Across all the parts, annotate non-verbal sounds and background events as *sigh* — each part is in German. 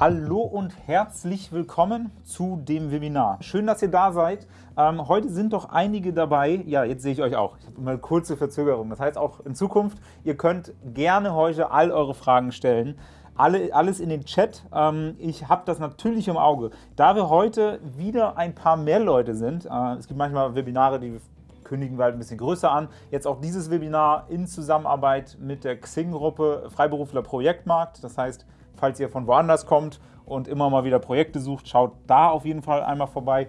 Hallo und herzlich willkommen zu dem Webinar. Schön, dass ihr da seid. Ähm, heute sind doch einige dabei. Ja, jetzt sehe ich euch auch. Ich habe immer kurze Verzögerung. Das heißt auch in Zukunft, ihr könnt gerne heute all eure Fragen stellen. Alle, alles in den Chat. Ähm, ich habe das natürlich im Auge. Da wir heute wieder ein paar mehr Leute sind, äh, es gibt manchmal Webinare, die kündigen wir halt ein bisschen größer an. Jetzt auch dieses Webinar in Zusammenarbeit mit der Xing-Gruppe Freiberufler Projektmarkt. Das heißt, falls ihr von woanders kommt und immer mal wieder Projekte sucht, schaut da auf jeden Fall einmal vorbei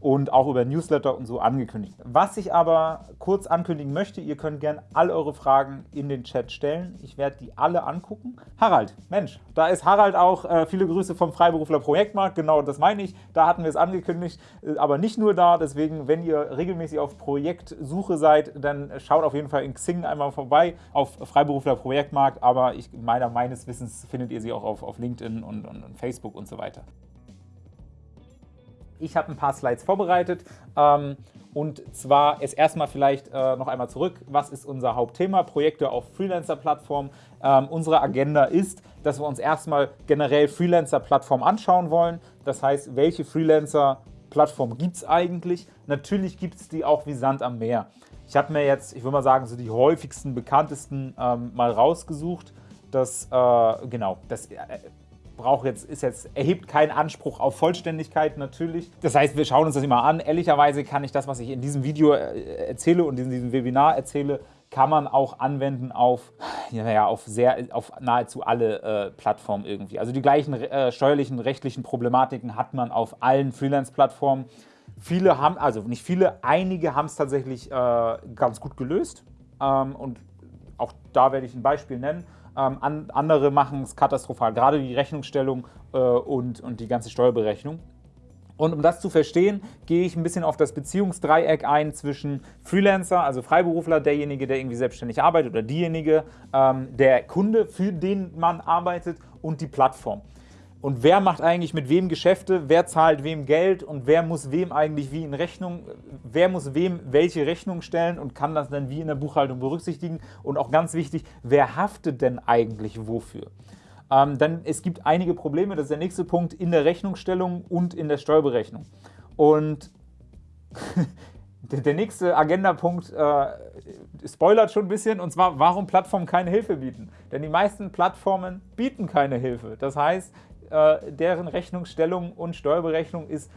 und auch über Newsletter und so angekündigt. Was ich aber kurz ankündigen möchte, ihr könnt gerne all eure Fragen in den Chat stellen. Ich werde die alle angucken. Harald, Mensch, da ist Harald auch. Äh, viele Grüße vom Freiberufler Projektmarkt, genau das meine ich. Da hatten wir es angekündigt, äh, aber nicht nur da. Deswegen, wenn ihr regelmäßig auf Projektsuche seid, dann schaut auf jeden Fall in Xing einmal vorbei auf Freiberufler Projektmarkt. Aber ich, meiner, meines Wissens findet ihr sie auch auf, auf LinkedIn und, und, und Facebook und so weiter. Ich habe ein paar Slides vorbereitet ähm, und zwar ist erstmal vielleicht äh, noch einmal zurück, was ist unser Hauptthema? Projekte auf Freelancer-Plattformen. Ähm, unsere Agenda ist, dass wir uns erstmal generell Freelancer-Plattformen anschauen wollen. Das heißt, welche Freelancer-Plattform gibt es eigentlich? Natürlich gibt es die auch wie Sand am Meer. Ich habe mir jetzt, ich würde mal sagen, so die häufigsten, bekanntesten ähm, mal rausgesucht. Das, äh, genau, das braucht jetzt, ist jetzt, erhebt keinen Anspruch auf Vollständigkeit natürlich. Das heißt, wir schauen uns das immer an. Ehrlicherweise kann ich das, was ich in diesem Video äh, erzähle und in diesem Webinar erzähle, kann man auch anwenden auf, ja, auf, sehr, auf nahezu alle äh, Plattformen irgendwie. Also die gleichen äh, steuerlichen, rechtlichen Problematiken hat man auf allen Freelance-Plattformen. Viele haben, also nicht viele, einige haben es tatsächlich äh, ganz gut gelöst. Ähm, und auch da werde ich ein Beispiel nennen. Ähm, an, andere machen es katastrophal, gerade die Rechnungsstellung äh, und, und die ganze Steuerberechnung. Und um das zu verstehen, gehe ich ein bisschen auf das Beziehungsdreieck ein zwischen Freelancer, also Freiberufler, derjenige, der irgendwie selbstständig arbeitet oder diejenige, ähm, der Kunde, für den man arbeitet und die Plattform und wer macht eigentlich mit wem Geschäfte, wer zahlt wem Geld und wer muss wem eigentlich wie in Rechnung, wer muss wem welche Rechnung stellen und kann das dann wie in der Buchhaltung berücksichtigen und auch ganz wichtig, wer haftet denn eigentlich wofür? Ähm, dann es gibt einige Probleme, das ist der nächste Punkt, in der Rechnungsstellung und in der Steuerberechnung. Und *laughs* der nächste Agendapunkt äh, spoilert schon ein bisschen, und zwar, warum Plattformen keine Hilfe bieten. Denn die meisten Plattformen bieten keine Hilfe. Das heißt, äh, deren Rechnungsstellung und Steuerberechnung ist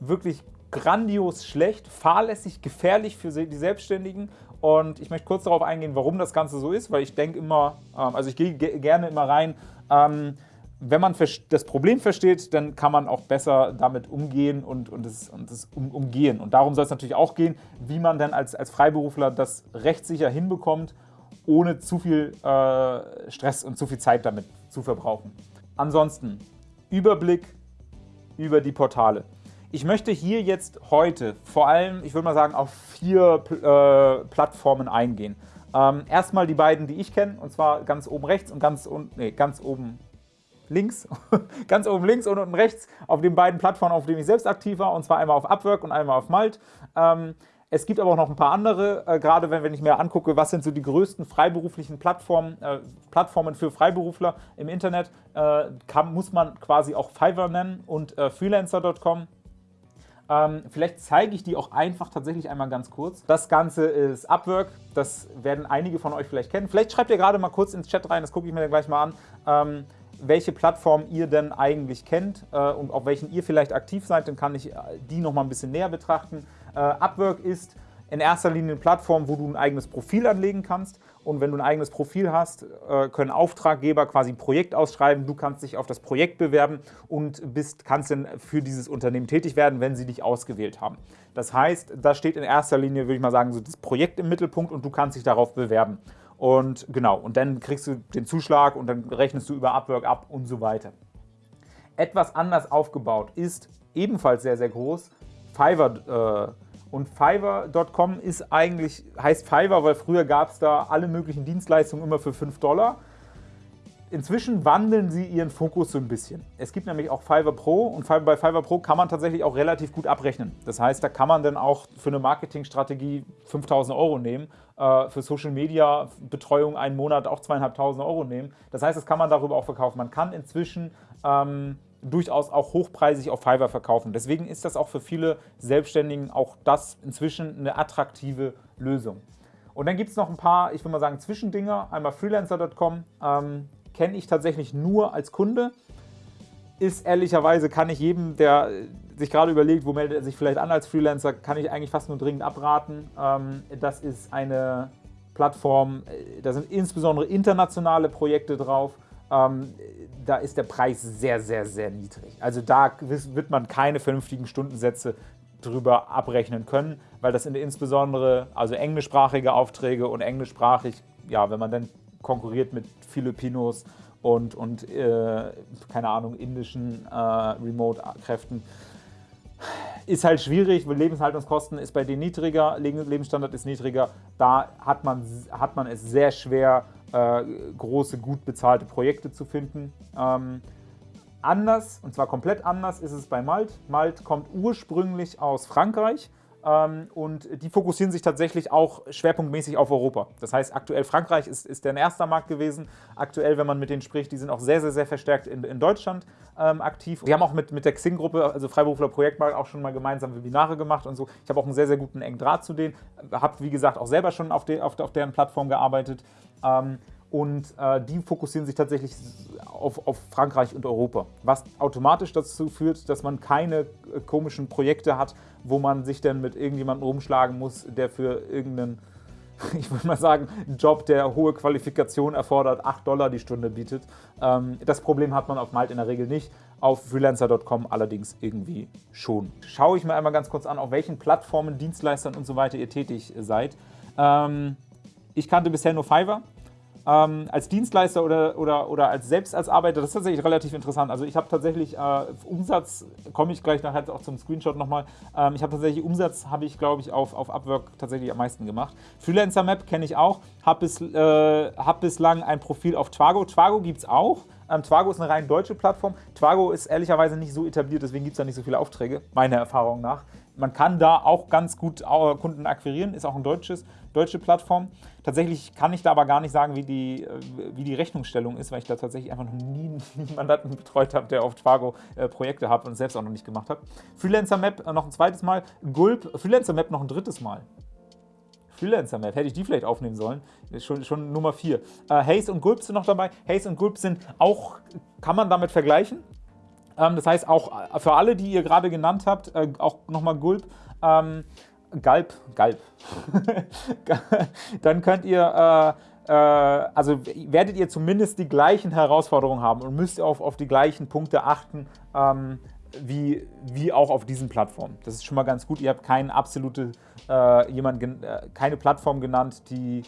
wirklich grandios schlecht, fahrlässig, gefährlich für die Selbstständigen. Und ich möchte kurz darauf eingehen, warum das Ganze so ist, weil ich denke immer, ähm, also ich gehe gerne immer rein, ähm, wenn man das Problem versteht, dann kann man auch besser damit umgehen und, und, es, und es um, umgehen. Und darum soll es natürlich auch gehen, wie man dann als, als Freiberufler das rechtssicher hinbekommt, ohne zu viel äh, Stress und zu viel Zeit damit zu verbrauchen. Ansonsten Überblick über die Portale. Ich möchte hier jetzt heute vor allem, ich würde mal sagen, auf vier äh, Plattformen eingehen. Ähm, erstmal die beiden, die ich kenne, und zwar ganz oben rechts und ganz, un nee, ganz oben links, *laughs* ganz oben links und unten rechts auf den beiden Plattformen, auf denen ich selbst aktiv war, und zwar einmal auf Upwork und einmal auf Malt. Ähm, es gibt aber auch noch ein paar andere, äh, gerade wenn, wenn ich mir angucke, was sind so die größten freiberuflichen Plattformen, äh, Plattformen für Freiberufler im Internet, äh, kann, muss man quasi auch Fiverr nennen und äh, Freelancer.com. Ähm, vielleicht zeige ich die auch einfach tatsächlich einmal ganz kurz. Das Ganze ist Upwork, das werden einige von euch vielleicht kennen. Vielleicht schreibt ihr gerade mal kurz ins Chat rein, das gucke ich mir dann gleich mal an. Ähm, welche Plattform ihr denn eigentlich kennt äh, und auf welchen ihr vielleicht aktiv seid, dann kann ich äh, die noch mal ein bisschen näher betrachten. Äh, Upwork ist in erster Linie eine Plattform, wo du ein eigenes Profil anlegen kannst. Und wenn du ein eigenes Profil hast, äh, können Auftraggeber quasi ein Projekt ausschreiben. Du kannst dich auf das Projekt bewerben und bist, kannst dann für dieses Unternehmen tätig werden, wenn sie dich ausgewählt haben. Das heißt, da steht in erster Linie, würde ich mal sagen, so das Projekt im Mittelpunkt und du kannst dich darauf bewerben. Und genau, und dann kriegst du den Zuschlag und dann rechnest du über Upwork ab und so weiter. Etwas anders aufgebaut ist ebenfalls sehr, sehr groß Fiverr. Äh, und Fiverr.com ist eigentlich, heißt Fiverr, weil früher gab es da alle möglichen Dienstleistungen immer für 5 Dollar. Inzwischen wandeln sie ihren Fokus so ein bisschen. Es gibt nämlich auch Fiverr Pro und bei Fiverr Pro kann man tatsächlich auch relativ gut abrechnen. Das heißt, da kann man dann auch für eine Marketingstrategie 5.000 Euro nehmen, äh, für Social Media Betreuung einen Monat auch 2.500 Euro nehmen. Das heißt, das kann man darüber auch verkaufen. Man kann inzwischen ähm, durchaus auch hochpreisig auf Fiverr verkaufen. Deswegen ist das auch für viele Selbstständigen auch das inzwischen eine attraktive Lösung. Und dann gibt es noch ein paar, ich würde mal sagen, Zwischendinger. Einmal freelancer.com ähm, kenne ich tatsächlich nur als Kunde. Ist ehrlicherweise, kann ich jedem, der sich gerade überlegt, wo meldet er sich vielleicht an als Freelancer, kann ich eigentlich fast nur dringend abraten. Ähm, das ist eine Plattform, äh, da sind insbesondere internationale Projekte drauf. Ähm, da ist der Preis sehr, sehr, sehr niedrig. Also da wird man keine vernünftigen Stundensätze drüber abrechnen können, weil das sind insbesondere also englischsprachige Aufträge und englischsprachig, ja, wenn man dann konkurriert mit Filipinos und, und äh, keine Ahnung, indischen äh, Remote-Kräften, ist halt schwierig, weil Lebenshaltungskosten ist bei denen niedriger, Lebensstandard ist niedriger. Da hat man, hat man es sehr schwer, äh, große, gut bezahlte Projekte zu finden. Ähm, anders, und zwar komplett anders, ist es bei Malt. Malt kommt ursprünglich aus Frankreich und die fokussieren sich tatsächlich auch schwerpunktmäßig auf Europa. Das heißt, aktuell Frankreich ist, ist der erste Markt gewesen. Aktuell, wenn man mit denen spricht, die sind auch sehr, sehr, sehr verstärkt in, in Deutschland ähm, aktiv. Wir haben auch mit, mit der Xing-Gruppe, also Freiberufler Projektmarkt, auch schon mal gemeinsam Webinare gemacht und so. Ich habe auch einen sehr, sehr guten engen Draht zu denen. Habe, wie gesagt, auch selber schon auf, de, auf, auf deren Plattform gearbeitet. Ähm, und äh, die fokussieren sich tatsächlich auf, auf, Frankreich und Europa, was automatisch dazu führt, dass man keine äh, komischen Projekte hat, wo man sich dann mit irgendjemandem rumschlagen muss, der für irgendeinen, *laughs* ich würde mal sagen, Job, der hohe Qualifikation erfordert, 8 Dollar die Stunde bietet. Ähm, das Problem hat man auf Malt in der Regel nicht, auf freelancer.com allerdings irgendwie schon. Schaue ich mir einmal ganz kurz an, auf welchen Plattformen, Dienstleistern und so weiter ihr tätig seid. Ähm, ich kannte bisher nur Fiverr ähm, als Dienstleister oder, oder, oder als selbst als Arbeiter, das ist tatsächlich relativ interessant. Also ich habe tatsächlich äh, Umsatz, komme ich gleich nachher auch zum Screenshot nochmal, ähm, ich habe tatsächlich Umsatz, habe ich glaube ich auf, auf Upwork tatsächlich am meisten gemacht. Freelancer Map kenne ich auch, habe bis, äh, hab bislang ein Profil auf Twago. Twago gibt es auch. Ähm, Twago ist eine rein deutsche Plattform. Twago ist ehrlicherweise nicht so etabliert, deswegen gibt es da nicht so viele Aufträge, meiner Erfahrung nach. Man kann da auch ganz gut äh, Kunden akquirieren, ist auch eine deutsches, deutsche Plattform. Tatsächlich kann ich da aber gar nicht sagen, wie die, äh, wie die Rechnungsstellung ist, weil ich da tatsächlich einfach noch nie, *laughs* nie Mandanten betreut habe, der auf Twago äh, Projekte hat und selbst auch noch nicht gemacht habe. Freelancer Map noch ein zweites Mal, Gulp, Freelancer Map noch ein drittes Mal. Freelancer Map, hätte ich die vielleicht aufnehmen sollen. Schon, schon Nummer 4. Äh, Haze und Gulp sind noch dabei. Haze und Gulp sind auch, kann man damit vergleichen. Ähm, das heißt, auch für alle, die ihr gerade genannt habt, äh, auch nochmal Gulp, ähm, Galb, Galb. *laughs* Dann könnt ihr, äh, äh, also werdet ihr zumindest die gleichen Herausforderungen haben und müsst auf, auf die gleichen Punkte achten, ähm, wie, wie auch auf diesen Plattformen. Das ist schon mal ganz gut. Ihr habt keine absolute, äh, jemand, äh, keine Plattform genannt, die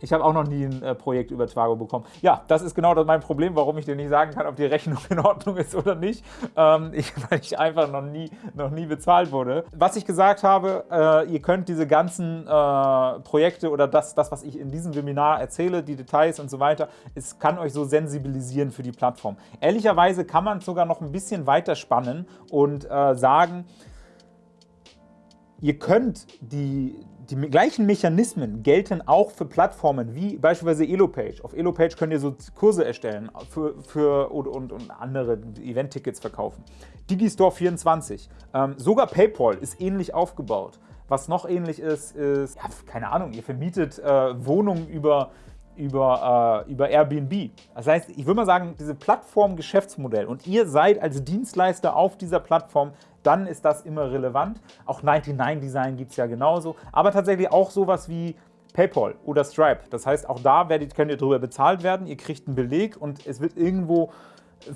ich habe auch noch nie ein äh, Projekt über Twago bekommen. Ja, das ist genau mein Problem, warum ich dir nicht sagen kann, ob die Rechnung in Ordnung ist oder nicht, ähm, *laughs* ich, weil ich einfach noch nie, noch nie bezahlt wurde. Was ich gesagt habe, äh, ihr könnt diese ganzen äh, Projekte oder das, das, was ich in diesem Webinar erzähle, die Details und so weiter, es kann euch so sensibilisieren für die Plattform. Ehrlicherweise kann man sogar noch ein bisschen weiter spannen und äh, sagen, ihr könnt die, die gleichen Mechanismen gelten auch für Plattformen wie beispielsweise Elopage. Auf Elopage könnt ihr so Kurse erstellen für, für und, und, und andere Event-Tickets verkaufen. Digistore 24. Ähm, sogar PayPal ist ähnlich aufgebaut. Was noch ähnlich ist, ist, ja, keine Ahnung, ihr vermietet äh, Wohnungen über, über, äh, über Airbnb. Das heißt, ich würde mal sagen, diese Plattform-Geschäftsmodell und ihr seid als Dienstleister auf dieser Plattform dann ist das immer relevant. Auch 99 Design gibt es ja genauso. Aber tatsächlich auch sowas wie PayPal oder Stripe. Das heißt, auch da werdet, könnt ihr darüber bezahlt werden. Ihr kriegt einen Beleg und es wird irgendwo,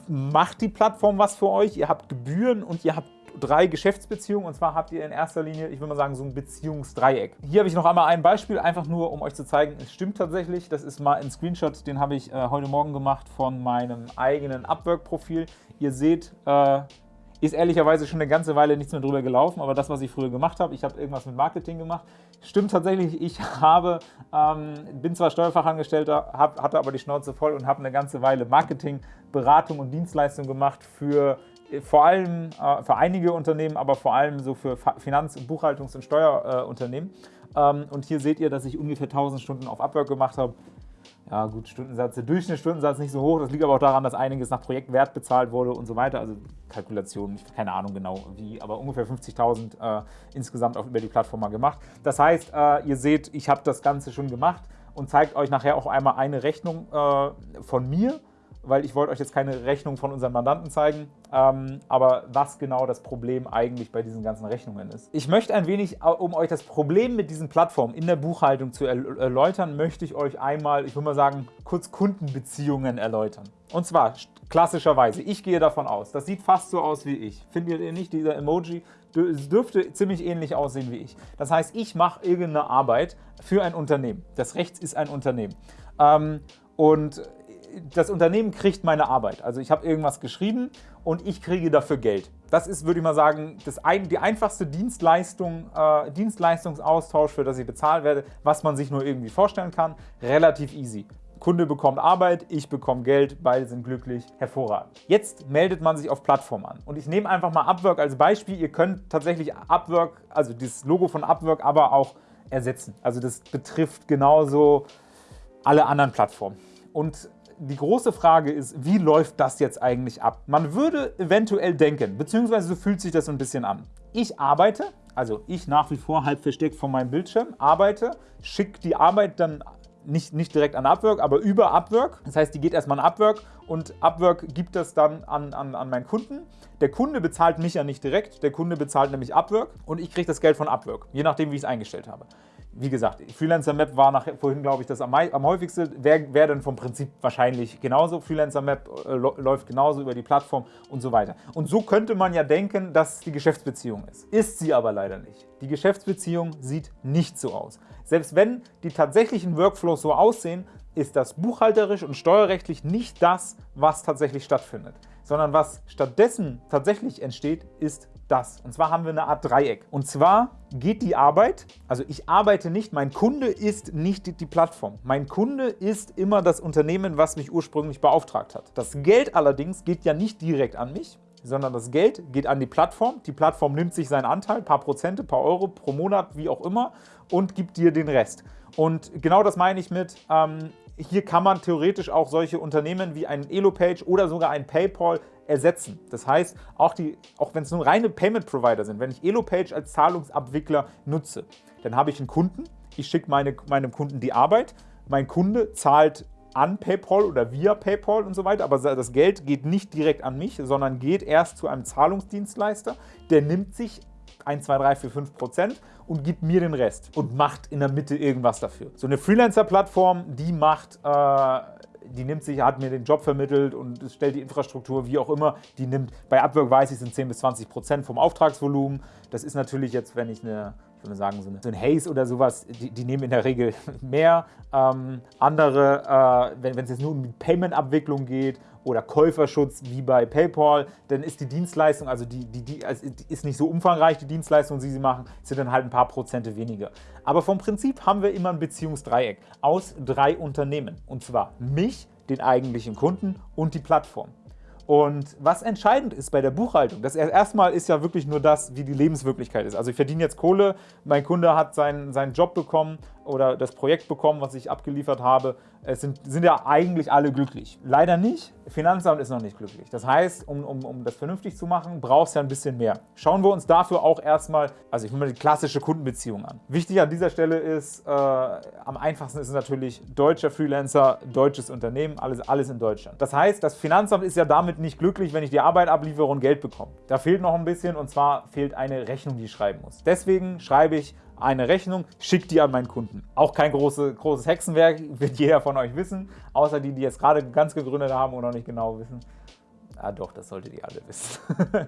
macht die Plattform was für euch. Ihr habt Gebühren und ihr habt drei Geschäftsbeziehungen und zwar habt ihr in erster Linie, ich würde mal sagen, so ein Beziehungsdreieck. Hier habe ich noch einmal ein Beispiel, einfach nur, um euch zu zeigen, es stimmt tatsächlich. Das ist mal ein Screenshot, den habe ich äh, heute Morgen gemacht von meinem eigenen Upwork-Profil. Ihr seht, äh, ist ehrlicherweise schon eine ganze Weile nichts mehr drüber gelaufen, aber das, was ich früher gemacht habe, ich habe irgendwas mit Marketing gemacht. Stimmt tatsächlich, ich *laughs* habe, ähm, bin zwar Steuerfachangestellter, hab, hatte aber die Schnauze voll und habe eine ganze Weile Marketing, Beratung und Dienstleistung gemacht für äh, vor allem äh, für einige Unternehmen, aber vor allem so für Finanz-, Buchhaltungs- und Steuerunternehmen. Äh, ähm, und hier seht ihr, dass ich ungefähr 1000 Stunden auf Upwork gemacht habe ja gut, Stundensatz, der Durchschnittsstundensatz nicht so hoch. Das liegt aber auch daran, dass einiges nach Projektwert bezahlt wurde und so weiter. Also Kalkulationen, keine Ahnung genau wie, aber ungefähr 50.000 äh, insgesamt auch über die Plattform mal gemacht. Das heißt, äh, ihr seht, ich habe das Ganze schon gemacht und zeigt euch nachher auch einmal eine Rechnung äh, von mir weil ich wollte euch jetzt keine Rechnung von unseren Mandanten zeigen, ähm, aber was genau das Problem eigentlich bei diesen ganzen Rechnungen ist. Ich möchte ein wenig, um euch das Problem mit diesen Plattformen in der Buchhaltung zu erläutern, möchte ich euch einmal, ich würde mal sagen, kurz Kundenbeziehungen erläutern. Und zwar klassischerweise, ich gehe davon aus, das sieht fast so aus wie ich. Findet ihr nicht, dieser Emoji? Dürfte ziemlich ähnlich aussehen wie ich. Das heißt, ich mache irgendeine Arbeit für ein Unternehmen. Das Rechts ist ein Unternehmen. Ähm, und das Unternehmen kriegt meine Arbeit. Also ich habe irgendwas geschrieben und ich kriege dafür Geld. Das ist, würde ich mal sagen, das ein, die einfachste Dienstleistung, äh, Dienstleistungsaustausch, für das ich bezahlt werde, was man sich nur irgendwie vorstellen kann. Relativ easy. Kunde bekommt Arbeit, ich bekomme Geld, beide sind glücklich, hervorragend. Jetzt meldet man sich auf Plattform an. Und ich nehme einfach mal Upwork als Beispiel. Ihr könnt tatsächlich Upwork, also das Logo von Upwork, aber auch ersetzen. Also das betrifft genauso alle anderen Plattformen. Und die große Frage ist, wie läuft das jetzt eigentlich ab? Man würde eventuell denken, beziehungsweise so fühlt sich das so ein bisschen an. Ich arbeite, also ich nach wie vor halb versteckt vor meinem Bildschirm, arbeite, schicke die Arbeit dann nicht, nicht direkt an Upwork, aber über Upwork. Das heißt, die geht erstmal an Upwork und Upwork gibt das dann an, an, an meinen Kunden. Der Kunde bezahlt mich ja nicht direkt, der Kunde bezahlt nämlich Upwork und ich kriege das Geld von Upwork, je nachdem, wie ich es eingestellt habe wie gesagt, Freelancer Map war nach, vorhin, glaube ich, das am, am häufigsten. Wäre wär dann vom Prinzip wahrscheinlich genauso. Freelancer Map äh, läuft genauso über die Plattform und so weiter. Und so könnte man ja denken, dass die Geschäftsbeziehung ist. Ist sie aber leider nicht. Die Geschäftsbeziehung sieht nicht so aus. Selbst wenn die tatsächlichen Workflows so aussehen, ist das buchhalterisch und steuerrechtlich nicht das, was tatsächlich stattfindet, sondern was stattdessen tatsächlich entsteht, ist das. Und zwar haben wir eine Art Dreieck. Und zwar geht die Arbeit, also ich arbeite nicht, mein Kunde ist nicht die Plattform. Mein Kunde ist immer das Unternehmen, was mich ursprünglich beauftragt hat. Das Geld allerdings geht ja nicht direkt an mich, sondern das Geld geht an die Plattform. Die Plattform nimmt sich seinen Anteil, paar Prozente, paar Euro pro Monat, wie auch immer, und gibt dir den Rest. Und genau das meine ich mit, ähm, hier kann man theoretisch auch solche Unternehmen wie ein Elopage oder sogar ein PayPal ersetzen. Das heißt, auch, auch wenn es nur reine Payment Provider sind, wenn ich Elopage als Zahlungsabwickler nutze, dann habe ich einen Kunden, ich schicke meine, meinem Kunden die Arbeit, mein Kunde zahlt an PayPal oder via PayPal und so weiter, aber das Geld geht nicht direkt an mich, sondern geht erst zu einem Zahlungsdienstleister, der nimmt sich 1, 2, 3, 4, 5 Prozent und gibt mir den Rest und macht in der Mitte irgendwas dafür. So eine Freelancer-Plattform, die macht äh, die nimmt sich, hat mir den Job vermittelt und stellt die Infrastruktur, wie auch immer, die nimmt, bei Upwork weiß ich, sind 10 bis 20 Prozent vom Auftragsvolumen. Das ist natürlich jetzt, wenn ich eine ich würde sagen, so, so ein Haze oder sowas, die, die, nehmen in der Regel *laughs* mehr. Ähm, andere, äh, wenn es jetzt nur um die Payment-Abwicklung geht oder Käuferschutz wie bei PayPal, dann ist die Dienstleistung, also die, die, die, also ist nicht so umfangreich, die Dienstleistung, die sie machen, sind dann halt ein paar Prozente weniger. Aber vom Prinzip haben wir immer ein Beziehungsdreieck aus drei Unternehmen. Und zwar mich, den eigentlichen Kunden und die Plattform. Und was entscheidend ist bei der Buchhaltung, das erstmal ist ja wirklich nur das, wie die Lebenswirklichkeit ist. Also ich verdiene jetzt Kohle, mein Kunde hat seinen, seinen Job bekommen oder das Projekt bekommen, was ich abgeliefert habe. Es sind, sind ja eigentlich alle glücklich. Leider nicht. Finanzamt ist noch nicht glücklich. Das heißt, um, um, um das vernünftig zu machen, brauchst du ja ein bisschen mehr. Schauen wir uns dafür auch erstmal, also ich nehme mal die klassische Kundenbeziehung an. Wichtig an dieser Stelle ist, äh, am einfachsten ist es natürlich deutscher Freelancer, deutsches Unternehmen, alles, alles in Deutschland. Das heißt, das Finanzamt ist ja damit nicht glücklich, wenn ich die Arbeit abliefere und Geld bekomme. Da fehlt noch ein bisschen und zwar fehlt eine Rechnung, die ich schreiben muss. Deswegen schreibe ich eine Rechnung, schickt die an meinen Kunden. Auch kein große, großes Hexenwerk, *laughs* wird jeder von euch wissen, außer die, die jetzt gerade ganz gegründet haben und noch nicht genau wissen. Ah doch, das solltet ihr alle wissen. *laughs*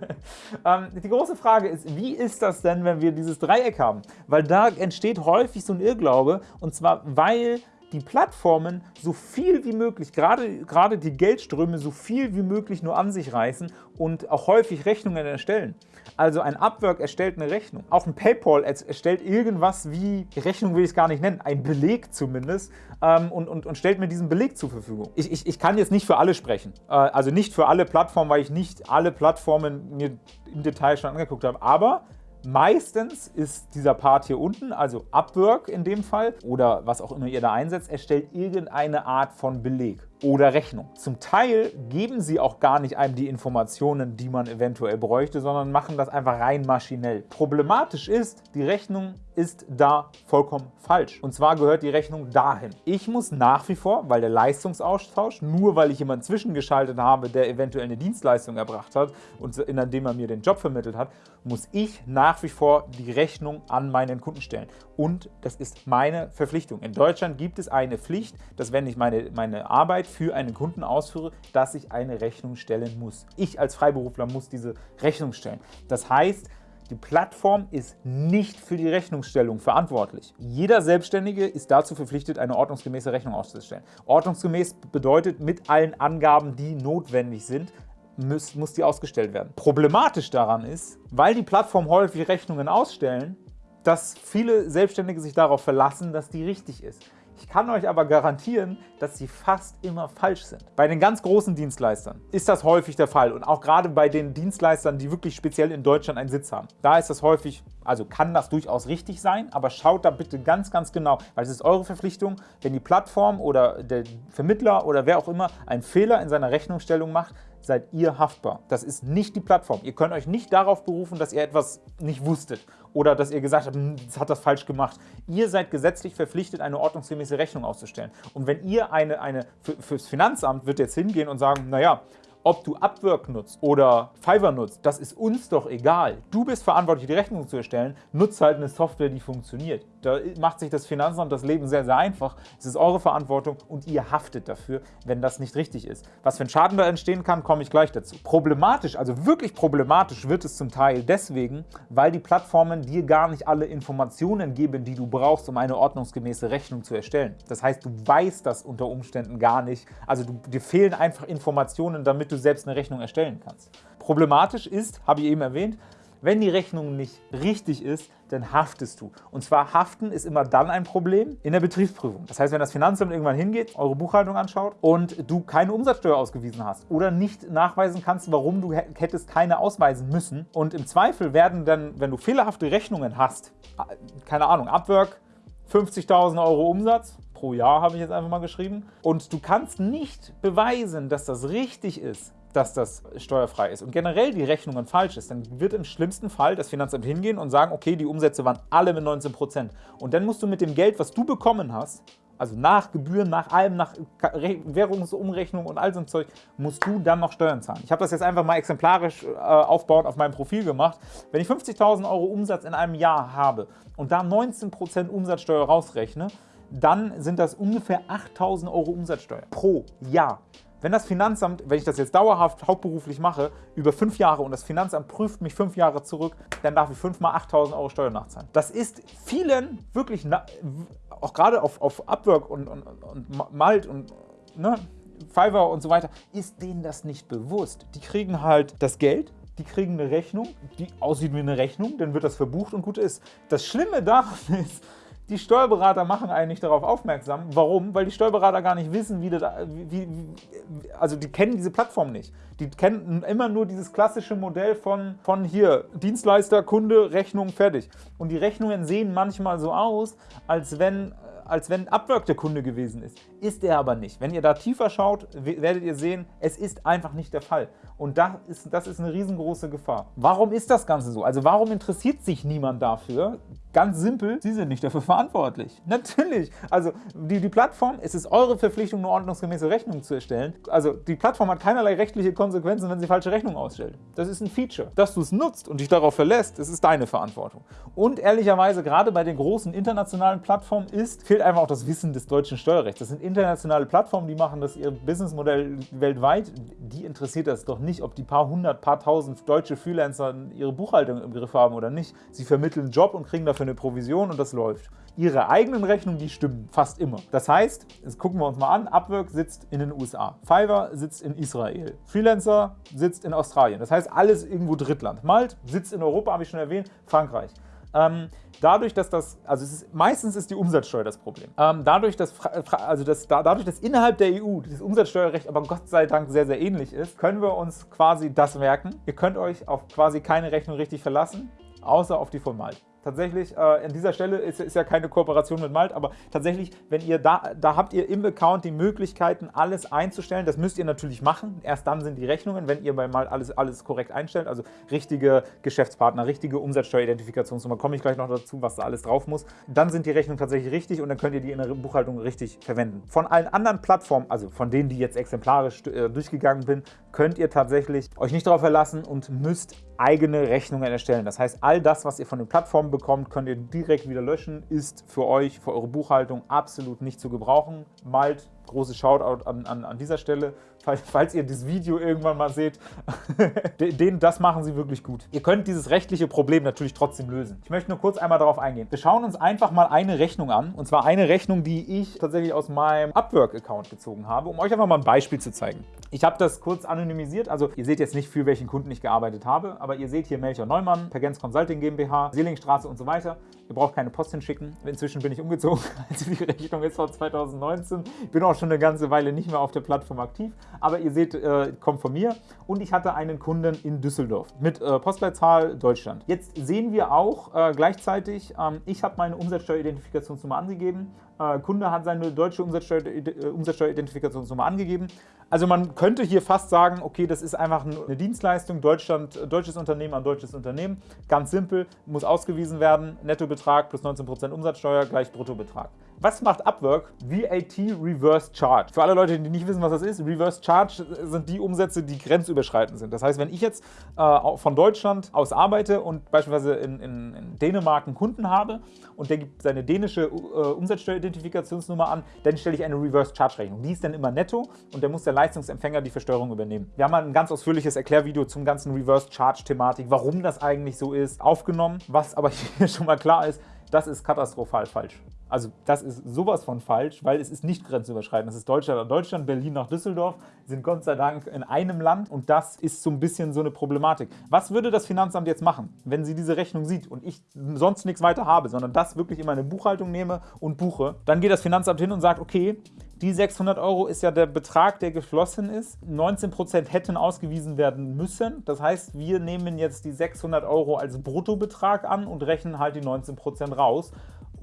ähm, die große Frage ist, wie ist das denn, wenn wir dieses Dreieck haben? Weil da entsteht häufig so ein Irrglaube und zwar, weil die Plattformen so viel wie möglich, gerade, gerade die Geldströme so viel wie möglich nur an sich reißen und auch häufig Rechnungen erstellen. Also ein Upwork erstellt eine Rechnung. Auch ein PayPal erstellt irgendwas wie, Rechnung will ich es gar nicht nennen, ein Beleg zumindest ähm, und, und, und stellt mir diesen Beleg zur Verfügung. Ich, ich, ich kann jetzt nicht für alle sprechen, äh, also nicht für alle Plattformen, weil ich nicht alle Plattformen mir im Detail schon angeguckt habe, aber Meistens ist dieser Part hier unten, also Upwork in dem Fall oder was auch immer ihr da einsetzt, erstellt irgendeine Art von Beleg oder Rechnung. Zum Teil geben sie auch gar nicht einem die Informationen, die man eventuell bräuchte, sondern machen das einfach rein maschinell. Problematisch ist, die Rechnung ist da vollkommen falsch. Und zwar gehört die Rechnung dahin. Ich muss nach wie vor, weil der Leistungsaustausch, nur weil ich jemanden zwischengeschaltet habe, der eventuell eine Dienstleistung erbracht hat und indem er mir den Job vermittelt hat, muss ich nach wie vor die Rechnung an meinen Kunden stellen. Und das ist meine Verpflichtung. In Deutschland gibt es eine Pflicht, dass wenn ich meine, meine Arbeit für einen Kunden ausführe, dass ich eine Rechnung stellen muss. Ich als Freiberufler muss diese Rechnung stellen. Das heißt, die Plattform ist nicht für die Rechnungsstellung verantwortlich. Jeder Selbstständige ist dazu verpflichtet, eine ordnungsgemäße Rechnung auszustellen. Ordnungsgemäß bedeutet mit allen Angaben, die notwendig sind, muss, muss die ausgestellt werden. Problematisch daran ist, weil die Plattform häufig Rechnungen ausstellen, dass viele Selbstständige sich darauf verlassen, dass die richtig ist. Ich kann euch aber garantieren, dass sie fast immer falsch sind. Bei den ganz großen Dienstleistern ist das häufig der Fall und auch gerade bei den Dienstleistern, die wirklich speziell in Deutschland einen Sitz haben. Da ist das häufig, also kann das durchaus richtig sein, aber schaut da bitte ganz, ganz genau, weil es ist eure Verpflichtung, wenn die Plattform oder der Vermittler oder wer auch immer einen Fehler in seiner Rechnungsstellung macht, seid ihr haftbar. Das ist nicht die Plattform. Ihr könnt euch nicht darauf berufen, dass ihr etwas nicht wusstet oder dass ihr gesagt habt, hm, das hat das falsch gemacht. Ihr seid gesetzlich verpflichtet, eine ordnungsgemäße Rechnung auszustellen. Und wenn ihr eine, eine fürs Finanzamt wird jetzt hingehen und sagen, naja, ob du Upwork nutzt oder Fiverr nutzt, das ist uns doch egal. Du bist verantwortlich, die Rechnung zu erstellen. Nutzt halt eine Software, die funktioniert. Da macht sich das Finanzamt das Leben sehr, sehr einfach. Es ist eure Verantwortung und ihr haftet dafür, wenn das nicht richtig ist. Was für ein Schaden da entstehen kann, komme ich gleich dazu. Problematisch, also wirklich problematisch wird es zum Teil deswegen, weil die Plattformen dir gar nicht alle Informationen geben, die du brauchst, um eine ordnungsgemäße Rechnung zu erstellen. Das heißt, du weißt das unter Umständen gar nicht. Also du, dir fehlen einfach Informationen, damit du selbst eine Rechnung erstellen kannst. Problematisch ist, habe ich eben erwähnt, wenn die Rechnung nicht richtig ist, dann haftest du. Und zwar haften ist immer dann ein Problem in der Betriebsprüfung. Das heißt, wenn das Finanzamt irgendwann hingeht, eure Buchhaltung anschaut und du keine Umsatzsteuer ausgewiesen hast oder nicht nachweisen kannst, warum du hättest keine ausweisen müssen und im Zweifel werden dann, wenn du fehlerhafte Rechnungen hast, keine Ahnung, Upwork, 50.000 Euro Umsatz, pro Jahr habe ich jetzt einfach mal geschrieben, und du kannst nicht beweisen, dass das richtig ist, dass das steuerfrei ist und generell die Rechnungen falsch ist, dann wird im schlimmsten Fall das Finanzamt hingehen und sagen, okay, die Umsätze waren alle mit 19%. Und dann musst du mit dem Geld, was du bekommen hast, also nach Gebühren, nach allem, nach Währungsumrechnung und all so ein Zeug, musst du dann noch Steuern zahlen. Ich habe das jetzt einfach mal exemplarisch äh, aufbauend auf meinem Profil gemacht. Wenn ich 50.000 Euro Umsatz in einem Jahr habe und da 19% Umsatzsteuer rausrechne, dann sind das ungefähr 8.000 Euro Umsatzsteuer pro Jahr. Wenn das Finanzamt, wenn ich das jetzt dauerhaft hauptberuflich mache, über fünf Jahre und das Finanzamt prüft mich fünf Jahre zurück, dann darf ich fünfmal 8.000 Euro Steuern nachzahlen. Das ist vielen wirklich, auch gerade auf, auf Upwork und, und, und Malt und ne, Fiverr und so weiter, ist denen das nicht bewusst. Die kriegen halt das Geld, die kriegen eine Rechnung, die aussieht wie eine Rechnung, dann wird das verbucht und gut ist. Das Schlimme daran *laughs* ist, die Steuerberater machen eigentlich darauf aufmerksam. Warum? Weil die Steuerberater gar nicht wissen, wie das, wie, wie, also die kennen diese Plattform nicht. Die kennen immer nur dieses klassische Modell von, von hier, Dienstleister, Kunde, Rechnung, fertig. Und die Rechnungen sehen manchmal so aus, als wenn als wenn Upwork der Kunde gewesen ist. Ist er aber nicht. Wenn ihr da tiefer schaut, werdet ihr sehen, es ist einfach nicht der Fall. Und das ist, das ist eine riesengroße Gefahr. Warum ist das Ganze so? Also warum interessiert sich niemand dafür? Ganz simpel, Sie sind nicht dafür verantwortlich. *laughs* Natürlich. Also die, die Plattform, es ist eure Verpflichtung, eine ordnungsgemäße Rechnung zu erstellen. Also die Plattform hat keinerlei rechtliche Konsequenzen, wenn sie falsche Rechnungen ausstellt. Das ist ein Feature. Dass du es nutzt und dich darauf verlässt, das ist deine Verantwortung. Und ehrlicherweise, gerade bei den großen internationalen Plattformen ist, fehlt einfach auch das Wissen des deutschen Steuerrechts. Das sind internationale Plattformen, die machen das ihr Businessmodell weltweit. Die interessiert das doch nicht, ob die paar hundert, paar tausend deutsche Freelancer ihre Buchhaltung im Griff haben oder nicht. Sie vermitteln einen Job und kriegen dafür eine Provision und das läuft. Ihre eigenen Rechnungen, die stimmen fast immer. Das heißt, jetzt gucken wir uns mal an, Upwork sitzt in den USA, Fiverr sitzt in Israel, Freelancer sitzt in Australien. Das heißt, alles irgendwo Drittland. Malt sitzt in Europa, habe ich schon erwähnt, Frankreich. Ähm, dadurch, dass das, also ist, meistens ist die Umsatzsteuer das Problem. Ähm, dadurch, dass, also das, dadurch, dass innerhalb der EU das Umsatzsteuerrecht aber Gott sei Dank sehr, sehr ähnlich ist, können wir uns quasi das merken. Ihr könnt euch auf quasi keine Rechnung richtig verlassen außer auf die von Malt tatsächlich, äh, an dieser Stelle ist, ist, ja keine Kooperation mit Malt, aber tatsächlich, wenn ihr da, da habt ihr im Account die Möglichkeiten, alles einzustellen. Das müsst ihr natürlich machen. Erst dann sind die Rechnungen, wenn ihr bei Malt alles, alles korrekt einstellt, also richtige Geschäftspartner, richtige Umsatzsteueridentifikationsnummer, komme ich gleich noch dazu, was da alles drauf muss. Dann sind die Rechnungen tatsächlich richtig und dann könnt ihr die in der Buchhaltung richtig verwenden. Von allen anderen Plattformen, also von denen, die jetzt exemplarisch äh, durchgegangen bin, könnt ihr tatsächlich euch nicht darauf verlassen und müsst eigene Rechnungen erstellen. Das heißt, all das, was ihr von den Plattformen bekommt, könnt ihr direkt wieder löschen, ist für euch, für eure Buchhaltung absolut nicht zu gebrauchen. Malt, großes Shoutout an, an, an dieser Stelle falls ihr das Video irgendwann mal seht, *laughs* den, das machen sie wirklich gut. Ihr könnt dieses rechtliche Problem natürlich trotzdem lösen. Ich möchte nur kurz einmal darauf eingehen. Wir schauen uns einfach mal eine Rechnung an, und zwar eine Rechnung, die ich tatsächlich aus meinem Upwork-Account gezogen habe, um euch einfach mal ein Beispiel zu zeigen. Ich habe das kurz anonymisiert, also ihr seht jetzt nicht, für welchen Kunden ich gearbeitet habe, aber ihr seht hier Melchior Neumann, Pergens Consulting GmbH, Seelingstraße und so weiter. Ihr braucht keine Post hinschicken. Inzwischen bin ich umgezogen, *laughs* also die Rechnung ist von 2019. Ich bin auch schon eine ganze Weile nicht mehr auf der Plattform aktiv, aber ihr seht, äh, kommt von mir. Und ich hatte einen Kunden in Düsseldorf mit äh, Postleitzahl Deutschland. Jetzt sehen wir auch äh, gleichzeitig, ähm, ich habe meine Umsatzsteueridentifikationsnummer angegeben. Äh, Kunde hat seine deutsche äh, Umsatzsteueridentifikationsnummer angegeben. Also man könnte hier fast sagen, okay, das ist einfach eine Dienstleistung, Deutschland, deutsches Unternehmen an deutsches Unternehmen. Ganz simpel, muss ausgewiesen werden, Nettobetrag plus 19% Umsatzsteuer gleich Bruttobetrag. Was macht Upwork? VAT Reverse Charge. Für alle Leute, die nicht wissen, was das ist, Reverse Charge sind die Umsätze, die grenzüberschreitend sind. Das heißt, wenn ich jetzt äh, von Deutschland aus arbeite und beispielsweise in, in, in, Dänemark einen Kunden habe und der gibt seine dänische äh, Umsatzsteueridentifikationsnummer an, dann stelle ich eine Reverse Charge Rechnung. Die ist dann immer netto und dann muss der Leistungsempfänger die Versteuerung übernehmen. Wir haben ein ganz ausführliches Erklärvideo zum ganzen Reverse Charge Thematik, warum das eigentlich so ist, aufgenommen. Was aber *laughs* hier schon mal klar ist, das ist katastrophal falsch. Also das ist sowas von falsch, weil es ist nicht grenzüberschreitend. Das ist Deutschland an Deutschland, Berlin nach Düsseldorf, sind Gott sei Dank in einem Land und das ist so ein bisschen so eine Problematik. Was würde das Finanzamt jetzt machen, wenn sie diese Rechnung sieht und ich sonst nichts weiter habe, sondern das wirklich in meine Buchhaltung nehme und buche? Dann geht das Finanzamt hin und sagt, okay, die 600 Euro ist ja der Betrag, der geflossen ist. 19% hätten ausgewiesen werden müssen. Das heißt, wir nehmen jetzt die 600 Euro als Bruttobetrag an und rechnen halt die 19% raus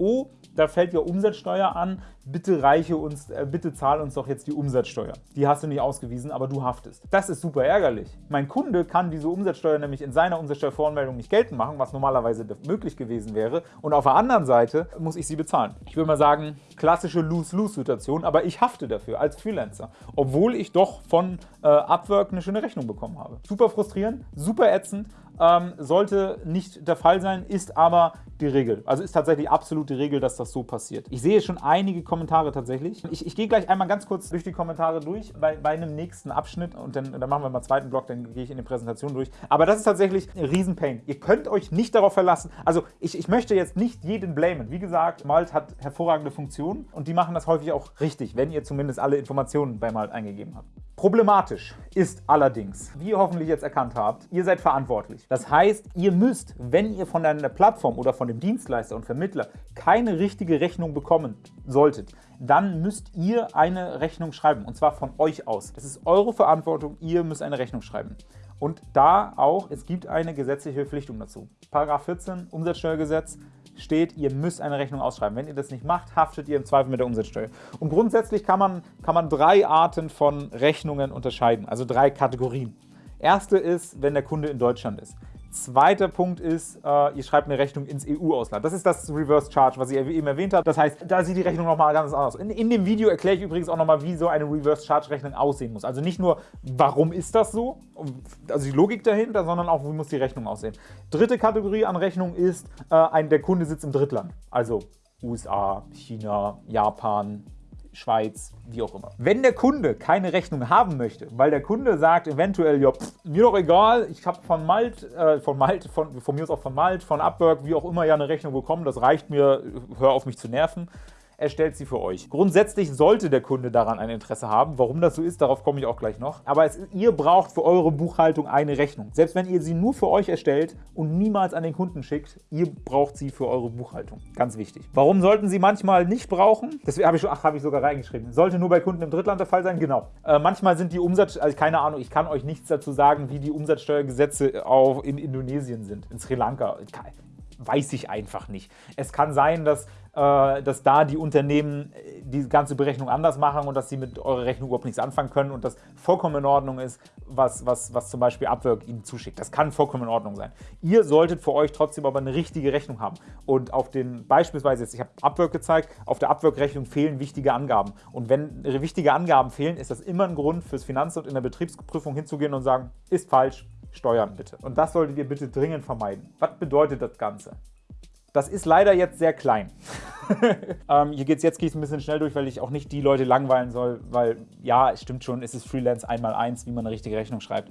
oh, da fällt ja Umsatzsteuer an, bitte reiche uns, äh, bitte zahl uns doch jetzt die Umsatzsteuer. Die hast du nicht ausgewiesen, aber du haftest. Das ist super ärgerlich. Mein Kunde kann diese Umsatzsteuer nämlich in seiner Umsatzsteuervoranmeldung nicht geltend machen, was normalerweise möglich gewesen wäre. Und auf der anderen Seite muss ich sie bezahlen. Ich würde mal sagen, klassische Lose-Lose-Situation, aber ich hafte dafür als Freelancer, obwohl ich doch von äh, Upwork eine schöne Rechnung bekommen habe. Super frustrierend, super ätzend, ähm, sollte nicht der Fall sein, ist aber die Regel. Also ist tatsächlich absolut die Regel, dass das so passiert. Ich sehe schon einige Kommentare tatsächlich. Ich, ich gehe gleich einmal ganz kurz durch die Kommentare durch bei, bei einem nächsten Abschnitt und dann, dann machen wir mal einen zweiten Block, dann gehe ich in die Präsentation durch. Aber das ist tatsächlich ein Riesenpain. Ihr könnt euch nicht darauf verlassen. Also ich, ich möchte jetzt nicht jeden blamen. Wie gesagt, Malt hat hervorragende Funktionen und die machen das häufig auch richtig, wenn ihr zumindest alle Informationen bei Malt eingegeben habt. Problematisch ist allerdings, wie ihr hoffentlich jetzt erkannt habt, ihr seid verantwortlich. Das heißt, ihr müsst, wenn ihr von einer Plattform oder von dem Dienstleister und Vermittler keine richtige Rechnung bekommen solltet, dann müsst ihr eine Rechnung schreiben und zwar von euch aus. Das ist eure Verantwortung, ihr müsst eine Rechnung schreiben. Und da auch, es gibt eine gesetzliche Verpflichtung dazu. Paragraph 14 Umsatzsteuergesetz steht, ihr müsst eine Rechnung ausschreiben. Wenn ihr das nicht macht, haftet ihr im Zweifel mit der Umsatzsteuer. Und grundsätzlich kann man, kann man drei Arten von Rechnungen unterscheiden, also drei Kategorien. Erste ist, wenn der Kunde in Deutschland ist. Zweiter Punkt ist, äh, ihr schreibt eine Rechnung ins EU-Ausland. Das ist das Reverse Charge, was ich eben erwähnt habe. Das heißt, da sieht die Rechnung nochmal ganz anders aus. In, in, dem Video erkläre ich übrigens auch nochmal, wie so eine Reverse Charge Rechnung aussehen muss. Also nicht nur, warum ist das so, also die Logik dahinter, sondern auch, wie muss die Rechnung aussehen. Dritte Kategorie an Rechnung ist, äh, ein, der Kunde sitzt im Drittland. Also USA, China, Japan, Schweiz, wie auch immer. Wenn der Kunde keine Rechnung haben möchte, weil der Kunde sagt eventuell, ja, pff, mir doch egal, ich habe von Malt, äh, von Malt, von, von mir aus auch von Malt, von Upwork, wie auch immer ja eine Rechnung bekommen, das reicht mir, hör auf mich zu nerven. Erstellt sie für euch. Grundsätzlich sollte der Kunde daran ein Interesse haben. Warum das so ist, darauf komme ich auch gleich noch. Aber es, ihr braucht für eure Buchhaltung eine Rechnung. Selbst wenn ihr sie nur für euch erstellt und niemals an den Kunden schickt, ihr braucht sie für eure Buchhaltung. Ganz wichtig. Warum sollten sie manchmal nicht brauchen? Das habe ich, hab ich sogar reingeschrieben. Sollte nur bei Kunden im Drittland der Fall sein? Genau. Äh, manchmal sind die Umsatz, also keine Ahnung, ich kann euch nichts dazu sagen, wie die Umsatzsteuergesetze auf, in Indonesien sind, in Sri Lanka. Weiß ich einfach nicht. Es kann sein, dass äh, dass da die Unternehmen äh, die ganze Berechnung anders machen und dass sie mit eurer Rechnung überhaupt nichts anfangen können und das vollkommen in Ordnung ist, was, was, was zum Beispiel Upwork ihnen zuschickt. Das kann vollkommen in Ordnung sein. Ihr solltet für euch trotzdem aber eine richtige Rechnung haben. Und auf den, beispielsweise jetzt, ich habe Upwork gezeigt, auf der Upwork-Rechnung fehlen wichtige Angaben. Und wenn wichtige Angaben fehlen, ist das immer ein Grund fürs Finanzamt in der Betriebsprüfung hinzugehen und sagen, ist falsch, steuern bitte. Und das solltet ihr bitte dringend vermeiden. Was bedeutet das Ganze? Das ist leider jetzt sehr klein. *laughs* ähm, hier geht's jetzt gehe ich ein bisschen schnell durch, weil ich auch nicht die Leute langweilen soll, weil ja, es stimmt schon, es ist Freelance einmal eins, wie man eine richtige Rechnung schreibt.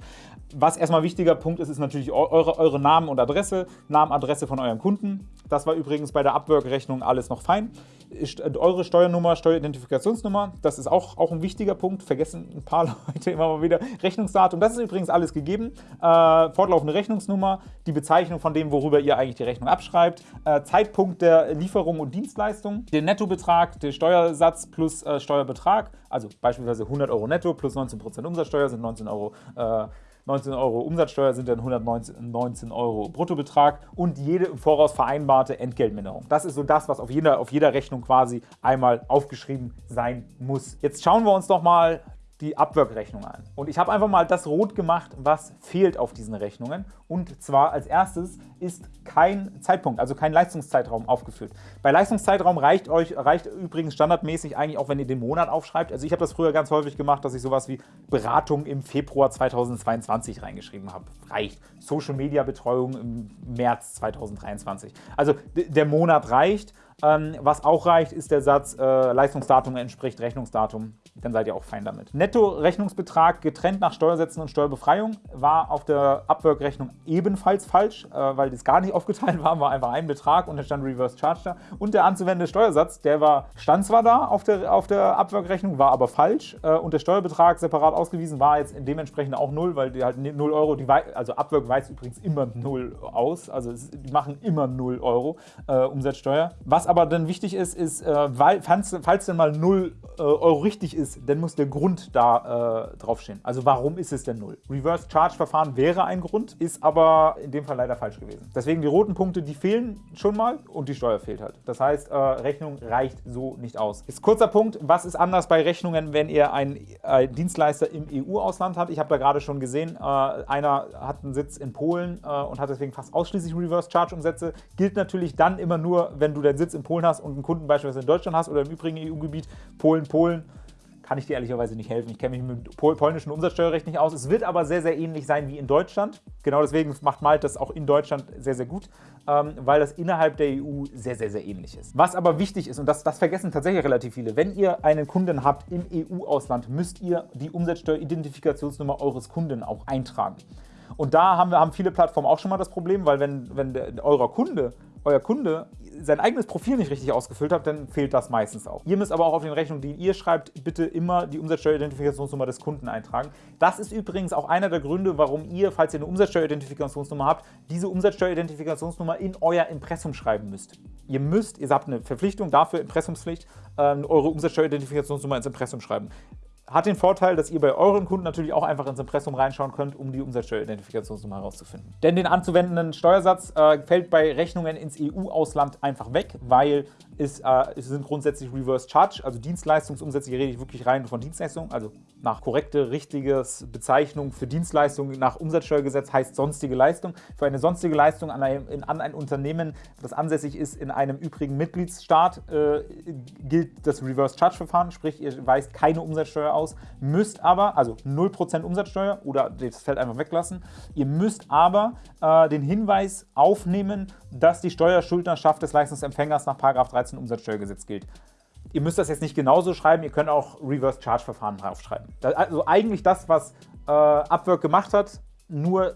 Was erstmal wichtiger Punkt ist, ist natürlich eure, eure Namen und Adresse, Namen, Adresse von eurem Kunden. Das war übrigens bei der Upwork-Rechnung alles noch fein. Eure Steuernummer, Steueridentifikationsnummer, das ist auch, auch ein wichtiger Punkt, vergessen ein paar *laughs* Leute immer mal wieder. Rechnungsdatum, das ist übrigens alles gegeben. Äh, fortlaufende Rechnungsnummer, die Bezeichnung von dem, worüber ihr eigentlich die Rechnung abschreibt, äh, Zeitpunkt der Lieferung und Dienstleistung, den Nettobetrag, der Steuersatz plus äh, Steuerbetrag, also beispielsweise 100 Euro netto plus 19% Umsatzsteuer sind 19 Euro äh, 19 Euro Umsatzsteuer sind dann 119 Euro Bruttobetrag und jede im Voraus vereinbarte Entgeltminderung. Das ist so das, was auf jeder, auf jeder Rechnung quasi einmal aufgeschrieben sein muss. Jetzt schauen wir uns doch mal die Abwirkrechnung an. Und ich habe einfach mal das rot gemacht, was fehlt auf diesen Rechnungen. Und zwar als erstes ist kein Zeitpunkt, also kein Leistungszeitraum aufgeführt. Bei Leistungszeitraum reicht euch reicht übrigens standardmäßig eigentlich auch, wenn ihr den Monat aufschreibt. Also ich habe das früher ganz häufig gemacht, dass ich sowas wie Beratung im Februar 2022 reingeschrieben habe. Reicht. Social Media Betreuung im März 2023. Also der Monat reicht. Ähm, was auch reicht, ist der Satz, äh, Leistungsdatum entspricht Rechnungsdatum. Dann seid ihr auch fein damit. Netto-Rechnungsbetrag getrennt nach Steuersätzen und Steuerbefreiung war auf der Upwork-Rechnung ebenfalls falsch, äh, weil das gar nicht *laughs* aufgeteilt war, war einfach ein Betrag und da stand Reverse Charge da. Und der anzuwendende Steuersatz, der war, stand zwar da auf der, auf der Upwork-Rechnung, war aber falsch äh, und der Steuerbetrag separat ausgewiesen war jetzt dementsprechend auch null, weil die halt 0 Euro, die, also Upwork weist übrigens immer 0 aus, also die machen immer 0 Euro äh, Umsatzsteuer. Was aber dann wichtig ist, ist, äh, falls, falls denn mal 0 äh, Euro richtig ist, dann muss der Grund da äh, draufstehen. Also warum ist es denn 0? Reverse Charge Verfahren wäre ein Grund, ist aber in dem Fall leider falsch gewesen. Deswegen die roten Punkte, die fehlen schon mal und die Steuer fehlt halt. Das heißt, äh, Rechnung reicht so nicht aus. Ist kurzer Punkt, was ist anders bei Rechnungen, wenn ihr einen äh, Dienstleister im EU-Ausland habt? Ich habe da gerade schon gesehen, äh, einer hat einen Sitz in Polen und hat deswegen fast ausschließlich Reverse Charge Umsätze. Gilt natürlich dann immer nur, wenn du deinen Sitz in Polen hast und einen Kunden beispielsweise in Deutschland hast oder im übrigen EU-Gebiet, Polen, Polen, kann ich dir ehrlicherweise nicht helfen. Ich kenne mich mit pol polnischen Umsatzsteuerrecht nicht aus. Es wird aber sehr, sehr ähnlich sein wie in Deutschland. Genau deswegen macht Malte das auch in Deutschland sehr, sehr gut, ähm, weil das innerhalb der EU sehr, sehr, sehr ähnlich ist. Was aber wichtig ist, und das, das vergessen tatsächlich relativ viele, wenn ihr einen Kunden habt im EU-Ausland, müsst ihr die Umsatzsteueridentifikationsnummer eures Kunden auch eintragen. Und da haben, wir, haben viele Plattformen auch schon mal das Problem, weil wenn, wenn der, eurer Kunde euer Kunde sein eigenes Profil nicht richtig ausgefüllt hat, dann fehlt das meistens auch. Ihr müsst aber auch auf den Rechnungen, die ihr schreibt, bitte immer die Umsatzsteueridentifikationsnummer des Kunden eintragen. Das ist übrigens auch einer der Gründe, warum ihr, falls ihr eine Umsatzsteueridentifikationsnummer habt, diese Umsatzsteueridentifikationsnummer in euer Impressum schreiben müsst. Ihr müsst, ihr habt eine Verpflichtung dafür, Impressumspflicht, ähm, eure Umsatzsteueridentifikationsnummer ins Impressum schreiben. Hat den Vorteil, dass ihr bei euren Kunden natürlich auch einfach ins Impressum reinschauen könnt, um die Umsatzsteueridentifikationsnummer herauszufinden. Denn den anzuwendenden Steuersatz äh, fällt bei Rechnungen ins EU-Ausland einfach weg, weil es, äh, sind grundsätzlich Reverse Charge, also Dienstleistungsumsätze. Hier rede ich wirklich rein von Dienstleistungen, also nach korrekte, richtiges Bezeichnung für Dienstleistungen nach Umsatzsteuergesetz heißt sonstige Leistung. Für eine sonstige Leistung an ein, an ein Unternehmen, das ansässig ist in einem übrigen Mitgliedsstaat, äh, gilt das Reverse Charge Verfahren, sprich ihr weist keine Umsatzsteuer aus, müsst aber, also 0% Umsatzsteuer oder das Feld einfach weglassen, ihr müsst aber äh, den Hinweis aufnehmen, dass die Steuerschuldnerschaft des Leistungsempfängers nach 13 Umsatzsteuergesetz gilt. Ihr müsst das jetzt nicht genauso schreiben, ihr könnt auch Reverse-Charge-Verfahren draufschreiben. Also eigentlich das, was äh, Upwork gemacht hat, nur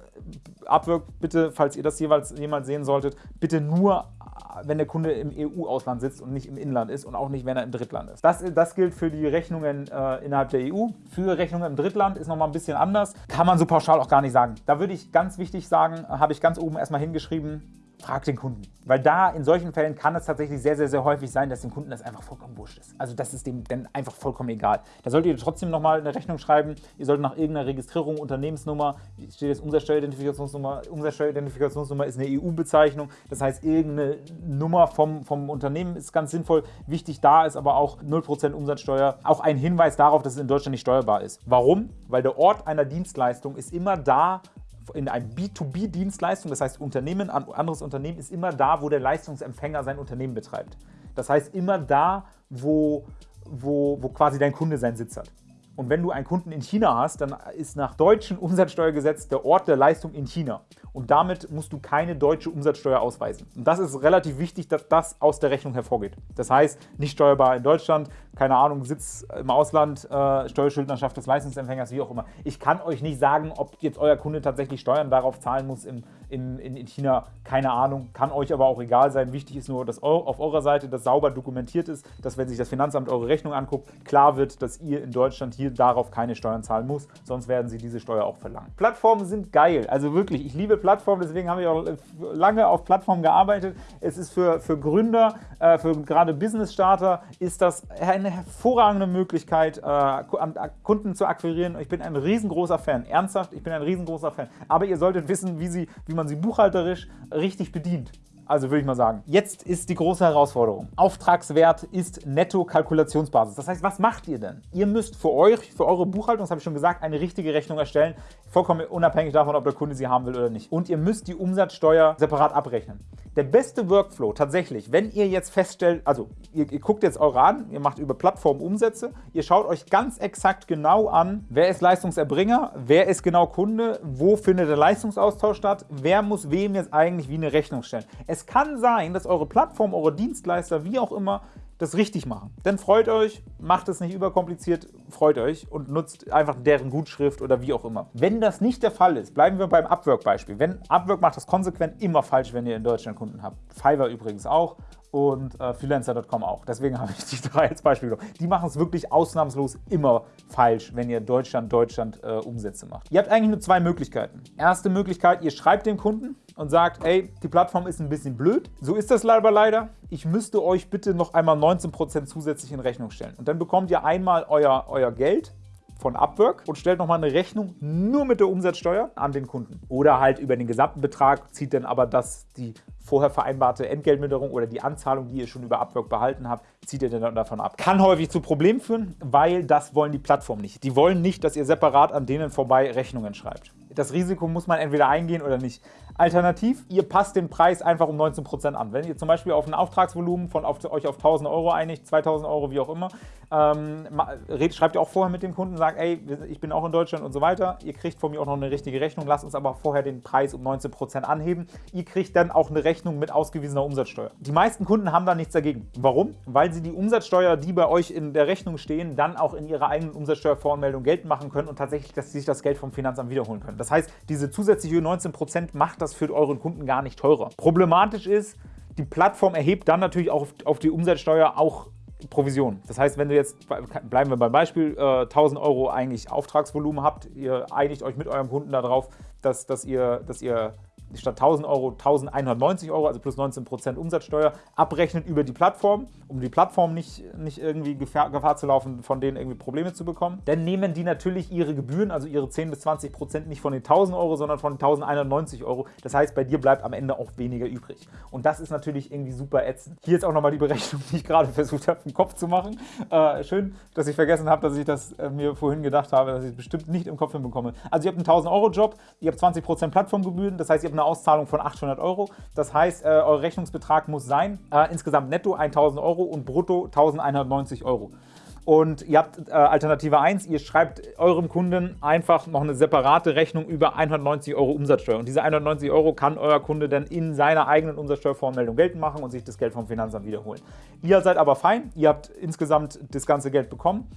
Upwork bitte, falls ihr das jeweils jemals sehen solltet, bitte nur wenn der Kunde im EU-Ausland sitzt und nicht im Inland ist und auch nicht, wenn er im Drittland ist. Das, das gilt für die Rechnungen äh, innerhalb der EU. Für Rechnungen im Drittland ist nochmal ein bisschen anders. Kann man so pauschal auch gar nicht sagen. Da würde ich ganz wichtig sagen, habe ich ganz oben erstmal hingeschrieben, frag den Kunden. Weil da in solchen Fällen kann es tatsächlich sehr, sehr, sehr häufig sein, dass dem Kunden das einfach vollkommen wurscht ist. Also das ist dem dann einfach vollkommen egal. Da solltet ihr trotzdem nochmal eine Rechnung schreiben. Ihr solltet nach irgendeiner Registrierung, Unternehmensnummer, steht jetzt Umsatzsteueridentifikationsnummer. Umsatzsteueridentifikationsnummer ist eine EU-Bezeichnung. Das heißt, irgendeine Nummer vom, vom Unternehmen ist ganz sinnvoll. Wichtig da ist aber auch 0% Umsatzsteuer. Auch ein Hinweis darauf, dass es in Deutschland nicht steuerbar ist. Warum? Weil der Ort einer Dienstleistung ist immer da, in einem B2B-Dienstleistung, das heißt Unternehmen, ein anderes Unternehmen ist immer da, wo der Leistungsempfänger sein Unternehmen betreibt. Das heißt immer da, wo, wo, wo quasi dein Kunde seinen Sitz hat. Und wenn du einen Kunden in China hast, dann ist nach deutschem Umsatzsteuergesetz der Ort der Leistung in China. Und damit musst du keine deutsche Umsatzsteuer ausweisen. Und das ist relativ wichtig, dass das aus der Rechnung hervorgeht. Das heißt, nicht steuerbar in Deutschland, keine Ahnung, Sitz im Ausland, äh, Steuerschuldnerschaft des Leistungsempfängers, wie auch immer. Ich kann euch nicht sagen, ob jetzt euer Kunde tatsächlich Steuern darauf zahlen muss im, in, in, China. Keine Ahnung, kann euch aber auch egal sein. Wichtig ist nur, dass auf eurer Seite das sauber dokumentiert ist, dass wenn sich das Finanzamt eure Rechnung anguckt, klar wird, dass ihr in Deutschland hier darauf keine Steuern zahlen muss, sonst werden sie diese Steuer auch verlangen. Plattformen sind geil, also wirklich, ich liebe Plattformen, deswegen habe ich auch lange auf Plattformen gearbeitet. Es ist für, für Gründer, äh, für gerade Business-Starter, ist das eine hervorragende Möglichkeit, äh, Kunden zu akquirieren. Ich bin ein riesengroßer Fan, ernsthaft, ich bin ein riesengroßer Fan. Aber ihr solltet wissen, wie, sie, wie man sie buchhalterisch richtig bedient. Also würde ich mal sagen. Jetzt ist die große Herausforderung. Auftragswert ist Netto-Kalkulationsbasis. Das heißt, was macht ihr denn? Ihr müsst für euch, für eure Buchhaltung, das habe ich schon gesagt, eine richtige Rechnung erstellen. Vollkommen unabhängig davon, ob der Kunde sie haben will oder nicht. Und ihr müsst die Umsatzsteuer separat abrechnen. Der beste Workflow tatsächlich, wenn ihr jetzt feststellt, also ihr, ihr guckt jetzt eure an, ihr macht über Plattformen Umsätze, ihr schaut euch ganz exakt genau an, wer ist Leistungserbringer, wer ist genau Kunde, wo findet der Leistungsaustausch statt, wer muss wem jetzt eigentlich wie eine Rechnung stellen. Es kann sein, dass eure Plattform, eure Dienstleister, wie auch immer, das richtig machen. Dann freut euch, macht es nicht überkompliziert, freut euch und nutzt einfach deren Gutschrift oder wie auch immer. Wenn das nicht der Fall ist, bleiben wir beim Upwork-Beispiel. Wenn Upwork macht das konsequent immer falsch, wenn ihr in Deutschland Kunden habt. Fiverr übrigens auch und äh, Freelancer.com auch. Deswegen *laughs* habe ich die drei als Beispiel genommen. Die machen es wirklich ausnahmslos immer falsch, wenn ihr Deutschland, Deutschland äh, Umsätze macht. Ihr habt eigentlich nur zwei Möglichkeiten. Erste Möglichkeit, ihr schreibt dem Kunden und sagt, ey, die Plattform ist ein bisschen blöd. So ist das leider leider. Ich müsste euch bitte noch einmal 19% zusätzlich in Rechnung stellen. Und dann bekommt ihr einmal euer, euer Geld von Upwork und stellt nochmal eine Rechnung nur mit der Umsatzsteuer an den Kunden. Oder halt über den gesamten Betrag zieht dann aber das die vorher vereinbarte Entgeltminderung oder die Anzahlung, die ihr schon über Upwork behalten habt, zieht ihr dann davon ab. Kann häufig zu Problemen führen, weil das wollen die Plattformen nicht. Die wollen nicht, dass ihr separat an denen vorbei Rechnungen schreibt. Das Risiko muss man entweder eingehen oder nicht. Alternativ, ihr passt den Preis einfach um 19% an. Wenn ihr zum Beispiel auf ein Auftragsvolumen von auf, euch auf 1000 Euro einigt, 2000 Euro, wie auch immer, ähm, schreibt ihr auch vorher mit dem Kunden, sagt, ey, ich bin auch in Deutschland und so weiter. Ihr kriegt von mir auch noch eine richtige Rechnung, lasst uns aber vorher den Preis um 19% anheben. Ihr kriegt dann auch eine Rechnung mit ausgewiesener Umsatzsteuer. Die meisten Kunden haben da nichts dagegen. Warum? Weil sie die Umsatzsteuer, die bei euch in der Rechnung stehen, dann auch in ihrer eigenen Umsatzsteuervoranmeldung geltend machen können und tatsächlich, dass sie sich das Geld vom Finanzamt wiederholen können. Das heißt, diese zusätzliche 19% macht das für euren Kunden gar nicht teurer. Problematisch ist, die Plattform erhebt dann natürlich auch auf die Umsatzsteuer auch Provision. Das heißt, wenn du jetzt, bleiben wir beim Beispiel, 1000 äh, Euro eigentlich Auftragsvolumen habt, ihr einigt euch mit eurem Kunden darauf, dass, dass, ihr, dass ihr statt 1000 Euro 1190 Euro, also plus 19% Umsatzsteuer, abrechnet über die Plattform, um die Plattform nicht, nicht irgendwie Gefahr, Gefahr, zu laufen, von denen irgendwie Probleme zu bekommen. Dann nehmen die natürlich ihre Gebühren, also ihre 10 bis 20% nicht von den 1000 Euro, sondern von 1190 Euro. Das heißt, bei dir bleibt am Ende auch weniger übrig. Und das ist natürlich irgendwie super ätzend. Hier ist auch nochmal die Berechnung, die ich gerade *laughs* versucht habe, im Kopf zu machen. Äh, schön, dass ich vergessen habe, dass ich das äh, mir vorhin gedacht habe, dass ich es bestimmt nicht im Kopf hinbekomme. Also ihr habt einen 1000 Euro Job, ihr habt 20% Plattformgebühren, das heißt, ihr habt eine Auszahlung von 800 Euro. Das heißt, äh, euer Rechnungsbetrag muss sein, äh, insgesamt netto 1000 Euro und brutto 1190 Euro. Und ihr habt äh, Alternative 1, ihr schreibt eurem Kunden einfach noch eine separate Rechnung über 190 Euro Umsatzsteuer. Und diese 190 Euro kann euer Kunde dann in seiner eigenen Umsatzsteuervoranmeldung geltend machen und sich das Geld vom Finanzamt wiederholen. Ihr seid aber fein, ihr habt insgesamt das ganze Geld bekommen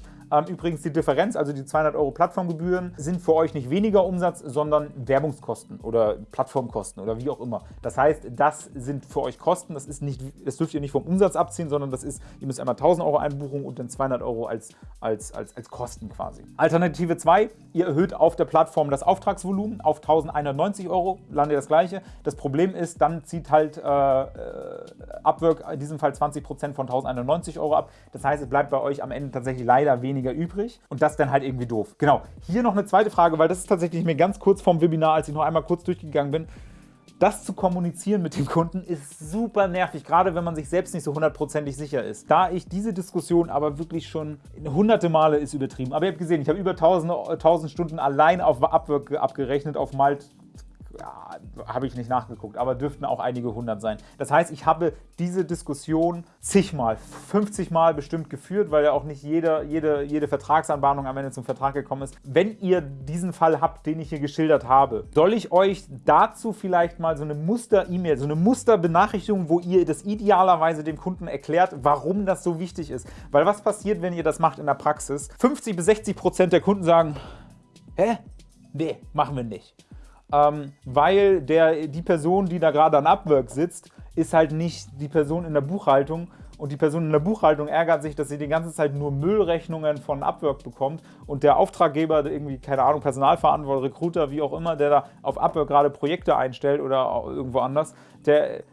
übrigens die Differenz, also die 200 Euro Plattformgebühren, sind für euch nicht weniger Umsatz, sondern Werbungskosten oder Plattformkosten oder wie auch immer. Das heißt, das sind für euch Kosten, das, ist nicht, das dürft ihr nicht vom Umsatz abziehen, sondern das ist, ihr müsst einmal 1000 Euro einbuchen und dann 200 Euro als, als, als, als Kosten quasi. Alternative 2, ihr erhöht auf der Plattform das Auftragsvolumen auf 1190 Euro, landet das gleiche. Das Problem ist, dann zieht halt äh, äh Upwork in diesem Fall 20% von 1190 Euro ab. Das heißt, es bleibt bei euch am Ende tatsächlich leider weniger übrig und das dann halt irgendwie doof. Genau, hier noch eine zweite Frage, weil das ist tatsächlich mir ganz kurz vorm Webinar, als ich noch einmal kurz durchgegangen bin, das zu kommunizieren mit dem Kunden ist super nervig, gerade wenn man sich selbst nicht so hundertprozentig sicher ist. Da ich diese Diskussion aber wirklich schon hunderte Male ist übertrieben, aber ihr habt gesehen, ich habe über 1000, 1000 Stunden allein auf Upwork abgerechnet, auf Malt ja, habe ich nicht nachgeguckt, aber dürften auch einige hundert sein. Das heißt, ich habe diese Diskussion zigmal, 50 Mal bestimmt geführt, weil ja auch nicht jede, jede, jede Vertragsanbahnung am Ende zum Vertrag gekommen ist. Wenn ihr diesen Fall habt, den ich hier geschildert habe, soll ich euch dazu vielleicht mal so eine Muster-E-Mail, so eine Muster-Benachrichtigung, wo ihr das idealerweise dem Kunden erklärt, warum das so wichtig ist. Weil was passiert, wenn ihr das macht in der Praxis? 50 bis 60 Prozent der Kunden sagen, hä? Nee, machen wir nicht ähm, weil der, die Person, die da gerade an Upwork sitzt, ist halt nicht die Person in der Buchhaltung. Und die Person in der Buchhaltung ärgert sich, dass sie die ganze Zeit nur Müllrechnungen von Upwork bekommt. Und der Auftraggeber, irgendwie, keine Ahnung, Personalverantworter, Recruiter, wie auch immer, der da auf Upwork gerade Projekte einstellt oder irgendwo anders, der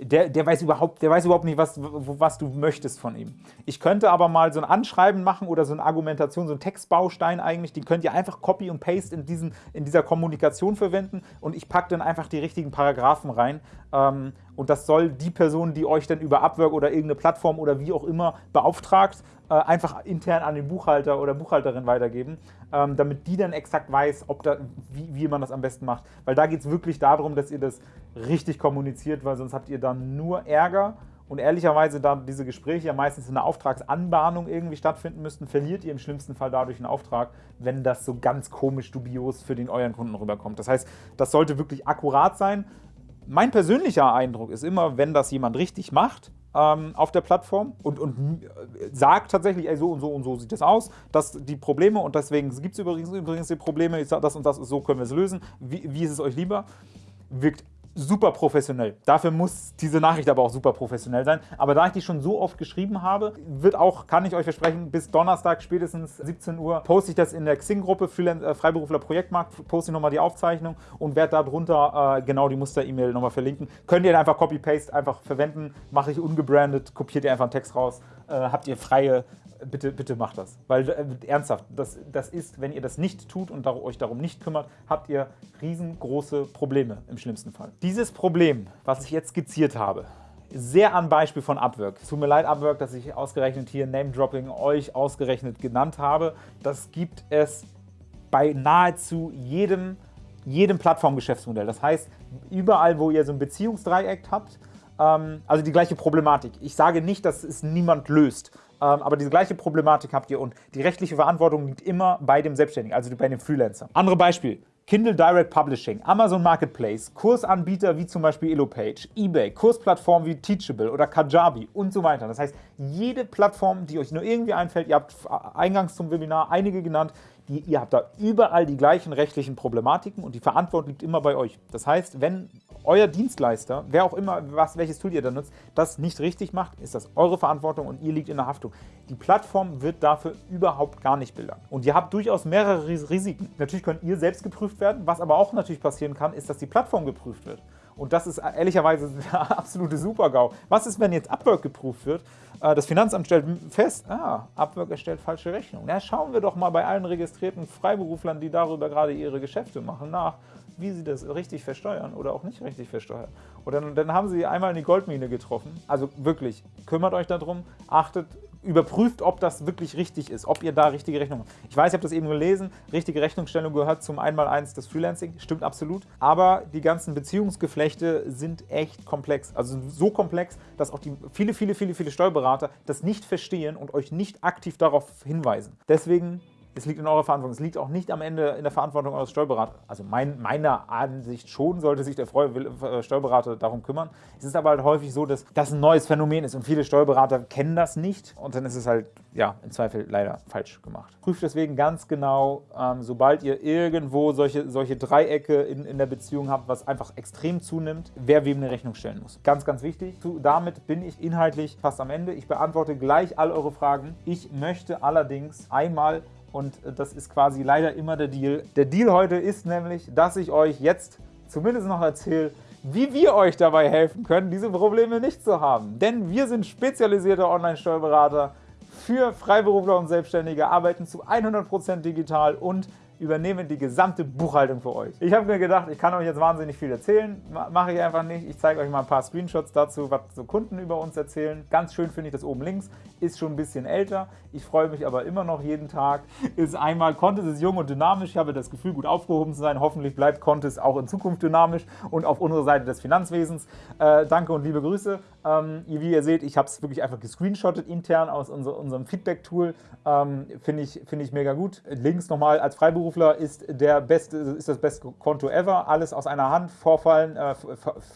der, der, weiß überhaupt, der weiß überhaupt nicht, was, was du möchtest von ihm. Ich könnte aber mal so ein Anschreiben machen oder so eine Argumentation, so ein Textbaustein eigentlich, den könnt ihr einfach Copy und Paste in, diesen, in dieser Kommunikation verwenden und ich packe dann einfach die richtigen Paragraphen rein. Ähm, und das soll die Person, die euch dann über Upwork oder irgendeine Plattform oder wie auch immer beauftragt, äh, einfach intern an den Buchhalter oder Buchhalterin weitergeben, ähm, damit die dann exakt weiß, ob da, wie, wie man das am besten macht. Weil da geht es wirklich darum, dass ihr das richtig kommuniziert, weil sonst habt ihr dann nur Ärger und ehrlicherweise, da diese Gespräche ja meistens in einer Auftragsanbahnung irgendwie stattfinden müssten, verliert ihr im schlimmsten Fall dadurch einen Auftrag, wenn das so ganz komisch dubios für den euren Kunden rüberkommt. Das heißt, das sollte wirklich akkurat sein. Mein persönlicher Eindruck ist immer, wenn das jemand richtig macht, ähm, auf der Plattform und, und sagt tatsächlich, ey, so und so und so sieht das aus, dass die Probleme und deswegen gibt es übrigens, übrigens die Probleme, das und das, so können wir es lösen, wie, wie ist es euch lieber, wirkt super professionell. Dafür muss diese Nachricht aber auch super professionell sein. Aber da ich die schon so oft geschrieben habe, wird auch, kann ich euch versprechen, bis Donnerstag spätestens 17 Uhr poste ich das in der Xing-Gruppe äh, Freiberufler Projektmarkt, poste ich nochmal die Aufzeichnung und werde darunter äh, genau die Muster-E-Mail nochmal verlinken. Könnt ihr einfach Copy-Paste einfach verwenden, mache ich ungebrandet, kopiert ihr einfach einen Text raus, äh, habt ihr freie bitte, bitte macht das. Weil äh, ernsthaft, das, das ist, wenn ihr das nicht tut und euch darum nicht kümmert, habt ihr riesengroße Probleme im schlimmsten Fall. Dieses Problem, was ich jetzt skizziert habe, sehr am Beispiel von Upwork. Es tut mir leid, Upwork, dass ich ausgerechnet hier Name-Dropping euch ausgerechnet genannt habe. Das gibt es bei nahezu jedem, jedem Plattformgeschäftsmodell. Das heißt, überall, wo ihr so ein Beziehungsdreieck habt, ähm, also die gleiche Problematik. Ich sage nicht, dass es niemand löst. Ähm, aber diese gleiche Problematik habt ihr und die rechtliche Verantwortung liegt immer bei dem Selbstständigen, also bei dem Freelancer. Andere Beispiel. Kindle Direct Publishing, Amazon Marketplace, Kursanbieter wie zum Beispiel Elopage, eBay, Kursplattformen wie Teachable oder Kajabi und so weiter. Das heißt, jede Plattform, die euch nur irgendwie einfällt, ihr habt eingangs zum Webinar einige genannt, die, ihr habt da überall die gleichen rechtlichen Problematiken und die Verantwortung liegt immer bei euch. Das heißt, wenn euer Dienstleister, wer auch immer, was, welches Tool ihr da nutzt, das nicht richtig macht, ist das eure Verantwortung und ihr liegt in der Haftung. Die Plattform wird dafür überhaupt gar nicht bildern. Und ihr habt durchaus mehrere Risiken. Natürlich könnt ihr selbst geprüft werden, was aber auch natürlich passieren kann, ist, dass die Plattform geprüft wird. Und das ist ehrlicherweise *laughs* der absolute Super-GAU. Was ist, wenn jetzt Upwork geprüft wird? Äh, das Finanzamt stellt fest, ah, Upwork erstellt falsche Rechnungen. Ja, schauen wir doch mal bei allen registrierten Freiberuflern, die darüber gerade ihre Geschäfte machen, nach, wie sie das richtig versteuern oder auch nicht richtig versteuern. Und dann, dann haben sie einmal in die Goldmine getroffen. Also wirklich, kümmert euch darum, achtet, überprüft, ob das wirklich richtig ist, ob ihr da richtige Rechnungen habt. Ich weiß, ich habe das eben gelesen, richtige Rechnungsstellung gehört zum Einmaleins des Freelancing, stimmt absolut. Aber die ganzen Beziehungsgeflechte sind echt komplex. Also so komplex, dass auch die viele, viele, viele, viele Steuerberater das nicht verstehen und euch nicht aktiv darauf hinweisen. Deswegen Es liegt in eurer Verantwortung. Es liegt auch nicht am Ende in der Verantwortung eures Steuerberaters. Also mein, meiner Ansicht schon sollte sich der äh, Steuerberater darum kümmern. Es ist aber halt häufig so, dass das ein neues Phänomen ist und viele Steuerberater kennen das nicht und dann ist es halt ja, im Zweifel leider falsch gemacht. Prüft deswegen ganz genau, ähm, sobald ihr irgendwo solche, solche Dreiecke in, in der Beziehung habt, was einfach extrem zunimmt, wer wem eine Rechnung stellen muss. Ganz, ganz wichtig. Zu, damit bin ich inhaltlich fast am Ende. Ich beantworte gleich all eure Fragen. Ich möchte allerdings einmal und das ist quasi leider immer der Deal. Der Deal heute ist nämlich, dass ich euch jetzt zumindest noch erzähle, wie wir euch dabei helfen können, diese Probleme nicht zu haben. Denn wir sind spezialisierte Online-Steuerberater für Freiberufler und Selbstständige, arbeiten zu 100% digital und übernehme die gesamte Buchhaltung für euch. Ich habe mir gedacht, ich kann euch jetzt wahnsinnig viel erzählen, mache ich einfach nicht. Ich zeige euch mal ein paar Screenshots dazu, was so Kunden über uns erzählen. Ganz schön finde ich das oben links, ist schon ein bisschen älter. Ich freue mich aber immer noch jeden Tag. Ist einmal, Contest ist jung und dynamisch. Ich habe das Gefühl, gut aufgehoben zu sein. Hoffentlich bleibt Contest auch in Zukunft dynamisch und auf unserer Seite des Finanzwesens. Äh, danke und liebe Grüße. Ähm, wie ihr seht, ich habe es wirklich einfach gescreenshottet intern aus unser, unserem Feedback-Tool. Ähm, finde ich, find ich mega gut. Links nochmal als Freiberufler ist, der beste, ist das beste Konto ever. Alles aus einer Hand. Vorfallen, äh,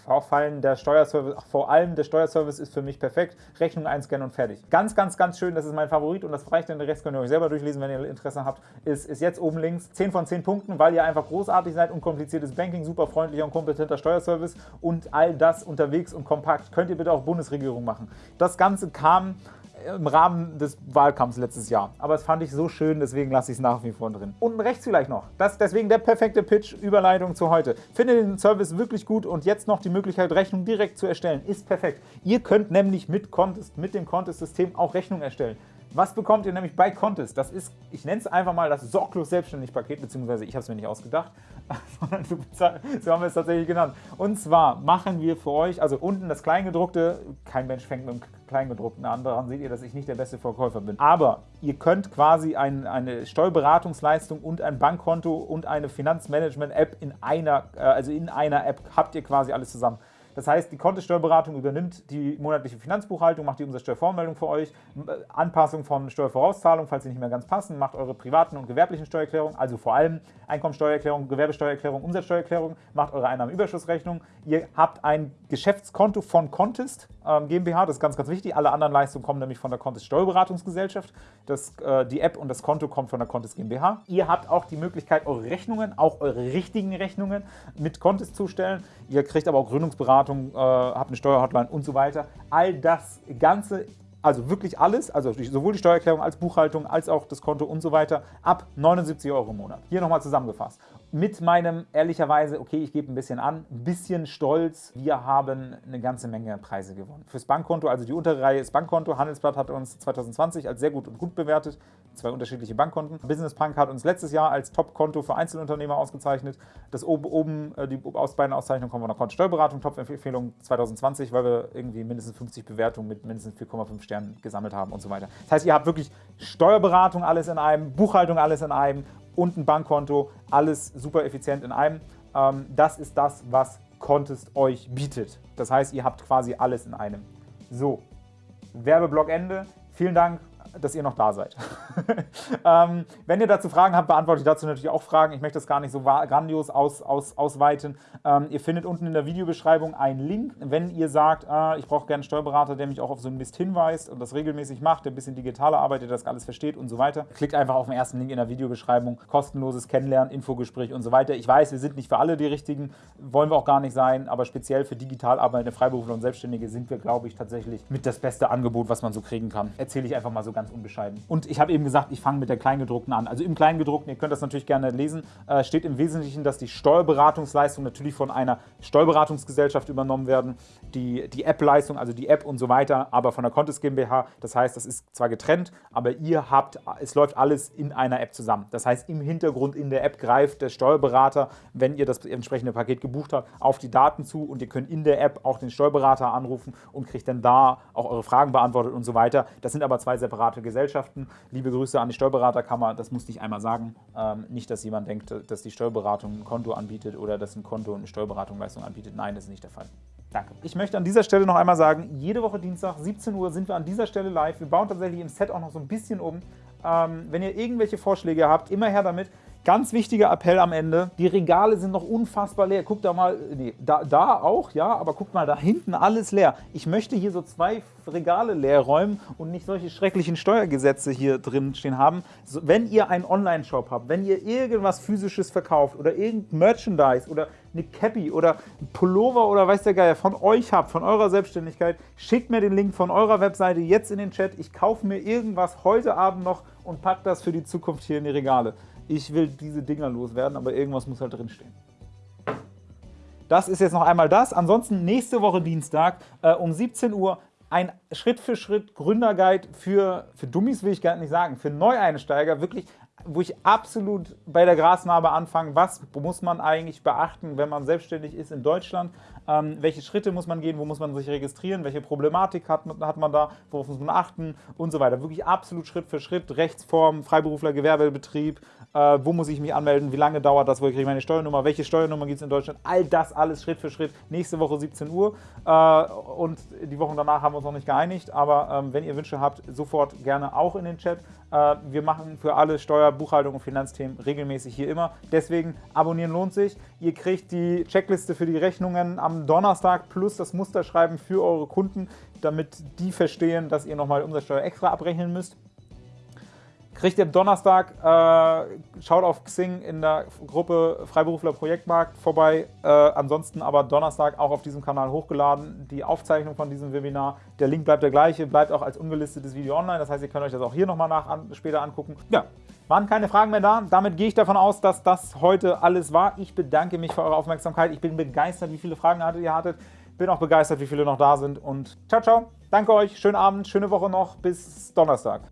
Vorfallen der Steuerservice, ach, vor allem der Steuerservice ist für mich perfekt. Rechnung einscannen und fertig. Ganz, ganz, ganz schön. Das ist mein Favorit und das reicht. Den Rest könnt ihr euch selber durchlesen, wenn ihr Interesse habt. Ist, ist jetzt oben links 10 von 10 Punkten, weil ihr einfach großartig seid. Unkompliziertes Banking, super freundlicher und kompetenter Steuerservice und all das unterwegs und kompakt. Könnt ihr bitte auch Bundesregierung machen. Das Ganze kam im Rahmen des Wahlkampfs letztes Jahr. Aber das fand ich so schön, deswegen lasse ich es nach wie vor drin. Unten rechts vielleicht noch. Das deswegen der perfekte Pitch, Überleitung zu heute. Finde den Service wirklich gut und jetzt noch die Möglichkeit, Rechnung direkt zu erstellen. Ist perfekt. Ihr könnt nämlich mit Contest, mit dem Contest-System auch Rechnung erstellen. Was bekommt ihr nämlich bei Contest? Das ist, ich nenne es einfach mal das sorglos selbstständig Paket, beziehungsweise ich habe es mir nicht ausgedacht, *laughs* sondern so haben wir es tatsächlich genannt. Und zwar machen wir für euch, also unten das Kleingedruckte, kein Mensch fängt mit dem Kleingedruckten an, daran seht ihr, dass ich nicht der beste Verkäufer bin. Aber ihr könnt quasi ein, eine Steuerberatungsleistung und ein Bankkonto und eine Finanzmanagement-App in einer, äh, also in einer App habt ihr quasi alles zusammen. Das heißt, die Kontosteuerberatung übernimmt die monatliche Finanzbuchhaltung, macht die Umsatzsteuervormeldung für euch, Anpassung von Steuervorauszahlungen, falls sie nicht mehr ganz passen, macht eure privaten und gewerblichen Steuererklärungen, also vor allem Einkommensteuererklärung, Gewerbesteuererklärung, Umsatzsteuererklärung, macht eure Einnahmenüberschussrechnung. Ihr habt ein Geschäftskonto von Contest ähm, GmbH, das ist ganz, ganz wichtig. Alle anderen Leistungen kommen nämlich von der Contest Steuerberatungsgesellschaft. Das, äh, die App und das Konto kommt von der Contest GmbH. Ihr habt auch die Möglichkeit, eure Rechnungen, auch eure richtigen Rechnungen mit Contest zu stellen. Ihr kriegt aber auch Gründungsberatung Steuerberatung, äh, habe eine Steuerhotline und so weiter. All das Ganze also wirklich alles, also sowohl die Steuererklärung als Buchhaltung als auch das Konto und so weiter, ab 79 Euro im Monat. Hier nochmal zusammengefasst mit meinem, ehrlicherweise, okay, ich gebe ein bisschen an, ein bisschen Stolz, wir haben eine ganze Menge Preise gewonnen. Fürs Bankkonto, also die untere Reihe ist Bankkonto, Handelsblatt hat uns 2020 als sehr gut und gut bewertet, zwei unterschiedliche Bankkonten. Business Punk hat uns letztes Jahr als Top-Konto für Einzelunternehmer ausgezeichnet. Das oben, oben äh, die aus beiden Auszeichnungen kommen von der Kontosteuerberatung, Top-Empfehlung 2020, weil wir irgendwie mindestens 50 Bewertungen mit mindestens 4,5 Sternen gesammelt haben und so weiter. Das heißt, ihr habt wirklich Steuerberatung alles in einem, Buchhaltung alles in einem und ein Bankkonto, alles super effizient in einem. Ähm, das ist das, was Contest euch bietet. Das heißt, ihr habt quasi alles in einem. So, Werbeblock Ende. Vielen Dank dass ihr noch da seid. *laughs* ähm, wenn ihr dazu Fragen habt, beantworte ich dazu natürlich auch Fragen. Ich möchte das gar nicht so grandios aus, aus, ausweiten. Ähm, ihr findet unten in der Videobeschreibung einen Link. Wenn ihr sagt, äh, ich brauche gerne einen Steuerberater, der mich auch auf so einen Mist hinweist und das regelmäßig macht, der ein bisschen digitaler arbeitet, das alles versteht und so weiter, klickt einfach auf den ersten Link in der Videobeschreibung. Kostenloses Kennenlernen, Infogespräch und so weiter. Ich weiß, wir sind nicht für alle die Richtigen, wollen wir auch gar nicht sein, aber speziell für digital arbeitende Freiberufler und Selbstständige sind wir, glaube ich, tatsächlich mit das beste Angebot, was man so kriegen kann. Erzähle ich einfach mal so ganz unbescheiden. Und ich habe eben gesagt, ich fange mit der Kleingedruckten an. Also im Kleingedruckten, ihr könnt das natürlich gerne lesen, äh, steht im Wesentlichen, dass die Steuerberatungsleistungen natürlich von einer Steuerberatungsgesellschaft übernommen werden. Die, die App-Leistung, also die App und so weiter, aber von der Contest GmbH. Das heißt, das ist zwar getrennt, aber ihr habt, es läuft alles in einer App zusammen. Das heißt, im Hintergrund in der App greift der Steuerberater, wenn ihr das entsprechende Paket gebucht habt, auf die Daten zu und ihr könnt in der App auch den Steuerberater anrufen und kriegt dann da auch eure Fragen beantwortet und so weiter. Das sind aber zwei separate private Gesellschaften. Liebe Grüße an die Steuerberaterkammer, das musste ich einmal sagen. Ähm, nicht, dass jemand denkt, dass die Steuerberatung ein Konto anbietet oder dass ein Konto eine Steuerberatung Leistung anbietet. Nein, das ist nicht der Fall. Danke. Ich möchte an dieser Stelle noch einmal sagen, jede Woche Dienstag, 17 Uhr, sind wir an dieser Stelle live. Wir bauen tatsächlich im Set auch noch so ein bisschen um. Ähm, wenn ihr irgendwelche Vorschläge habt, immer her damit. Ganz wichtiger Appell am Ende, die Regale sind noch unfassbar leer. Guckt da mal, nee, da, da auch, ja, aber guckt mal, da hinten alles leer. Ich möchte hier so zwei Regale leer räumen und nicht solche schrecklichen Steuergesetze hier drin stehen haben. So, wenn ihr einen Online-Shop habt, wenn ihr irgendwas physisches verkauft oder irgendein Merchandise oder eine Cappy oder Pullover oder weiß der Geier von euch habt, von eurer Selbstständigkeit, schickt mir den Link von eurer Webseite jetzt in den Chat. Ich kaufe mir irgendwas heute Abend noch und packe das für die Zukunft hier in die Regale ich will diese Dinger loswerden, aber irgendwas muss halt drinstehen. Das ist jetzt noch einmal das. Ansonsten nächste Woche Dienstag äh, um 17 Uhr ein Schritt-für-Schritt Gründerguide für, für Dummies, will ich gar nicht sagen, für Neueinsteiger, wirklich wo ich absolut bei der Grasnarbe anfange, was muss man eigentlich beachten, wenn man selbstständig ist in Deutschland, ähm, welche Schritte muss man gehen, wo muss man sich registrieren, welche Problematik hat, hat man da, worauf muss man achten? Und so weiter. Wirklich absolut Schritt für Schritt, Rechtsform, Freiberufler, Gewerbebetrieb, äh, wo muss ich mich anmelden, wie lange dauert das, wo kriege ich meine Steuernummer, welche Steuernummer gibt es in Deutschland, all das alles Schritt für Schritt, nächste Woche 17 Uhr. Äh, und die Wochen danach haben wir uns noch nicht geeinigt, aber ähm, wenn ihr Wünsche habt, sofort gerne auch in den Chat. Äh, wir machen für alle Steuer, Buchhaltung und Finanzthemen regelmäßig hier immer. Deswegen abonnieren lohnt sich. Ihr kriegt die Checkliste für die Rechnungen am Donnerstag plus das Musterschreiben für eure Kunden, damit die verstehen, dass ihr nochmal Umsatzsteuer extra abrechnen müsst. Kriegt ihr am Donnerstag, äh, schaut auf Xing in der Gruppe Freiberufler Projektmarkt vorbei. Äh, ansonsten aber Donnerstag auch auf diesem Kanal hochgeladen. Die Aufzeichnung von diesem Webinar. Der Link bleibt der gleiche, bleibt auch als ungelistetes Video online. Das heißt, ihr könnt euch das auch hier nochmal nach, an, später angucken. Ja, waren keine Fragen mehr da. Damit gehe ich davon aus, dass das heute alles war. Ich bedanke mich für eure Aufmerksamkeit. Ich bin begeistert, wie viele Fragen ihr hattet. Bin auch begeistert, wie viele noch da sind. Und ciao, ciao. Danke euch. Schönen Abend, schöne Woche noch. Bis Donnerstag.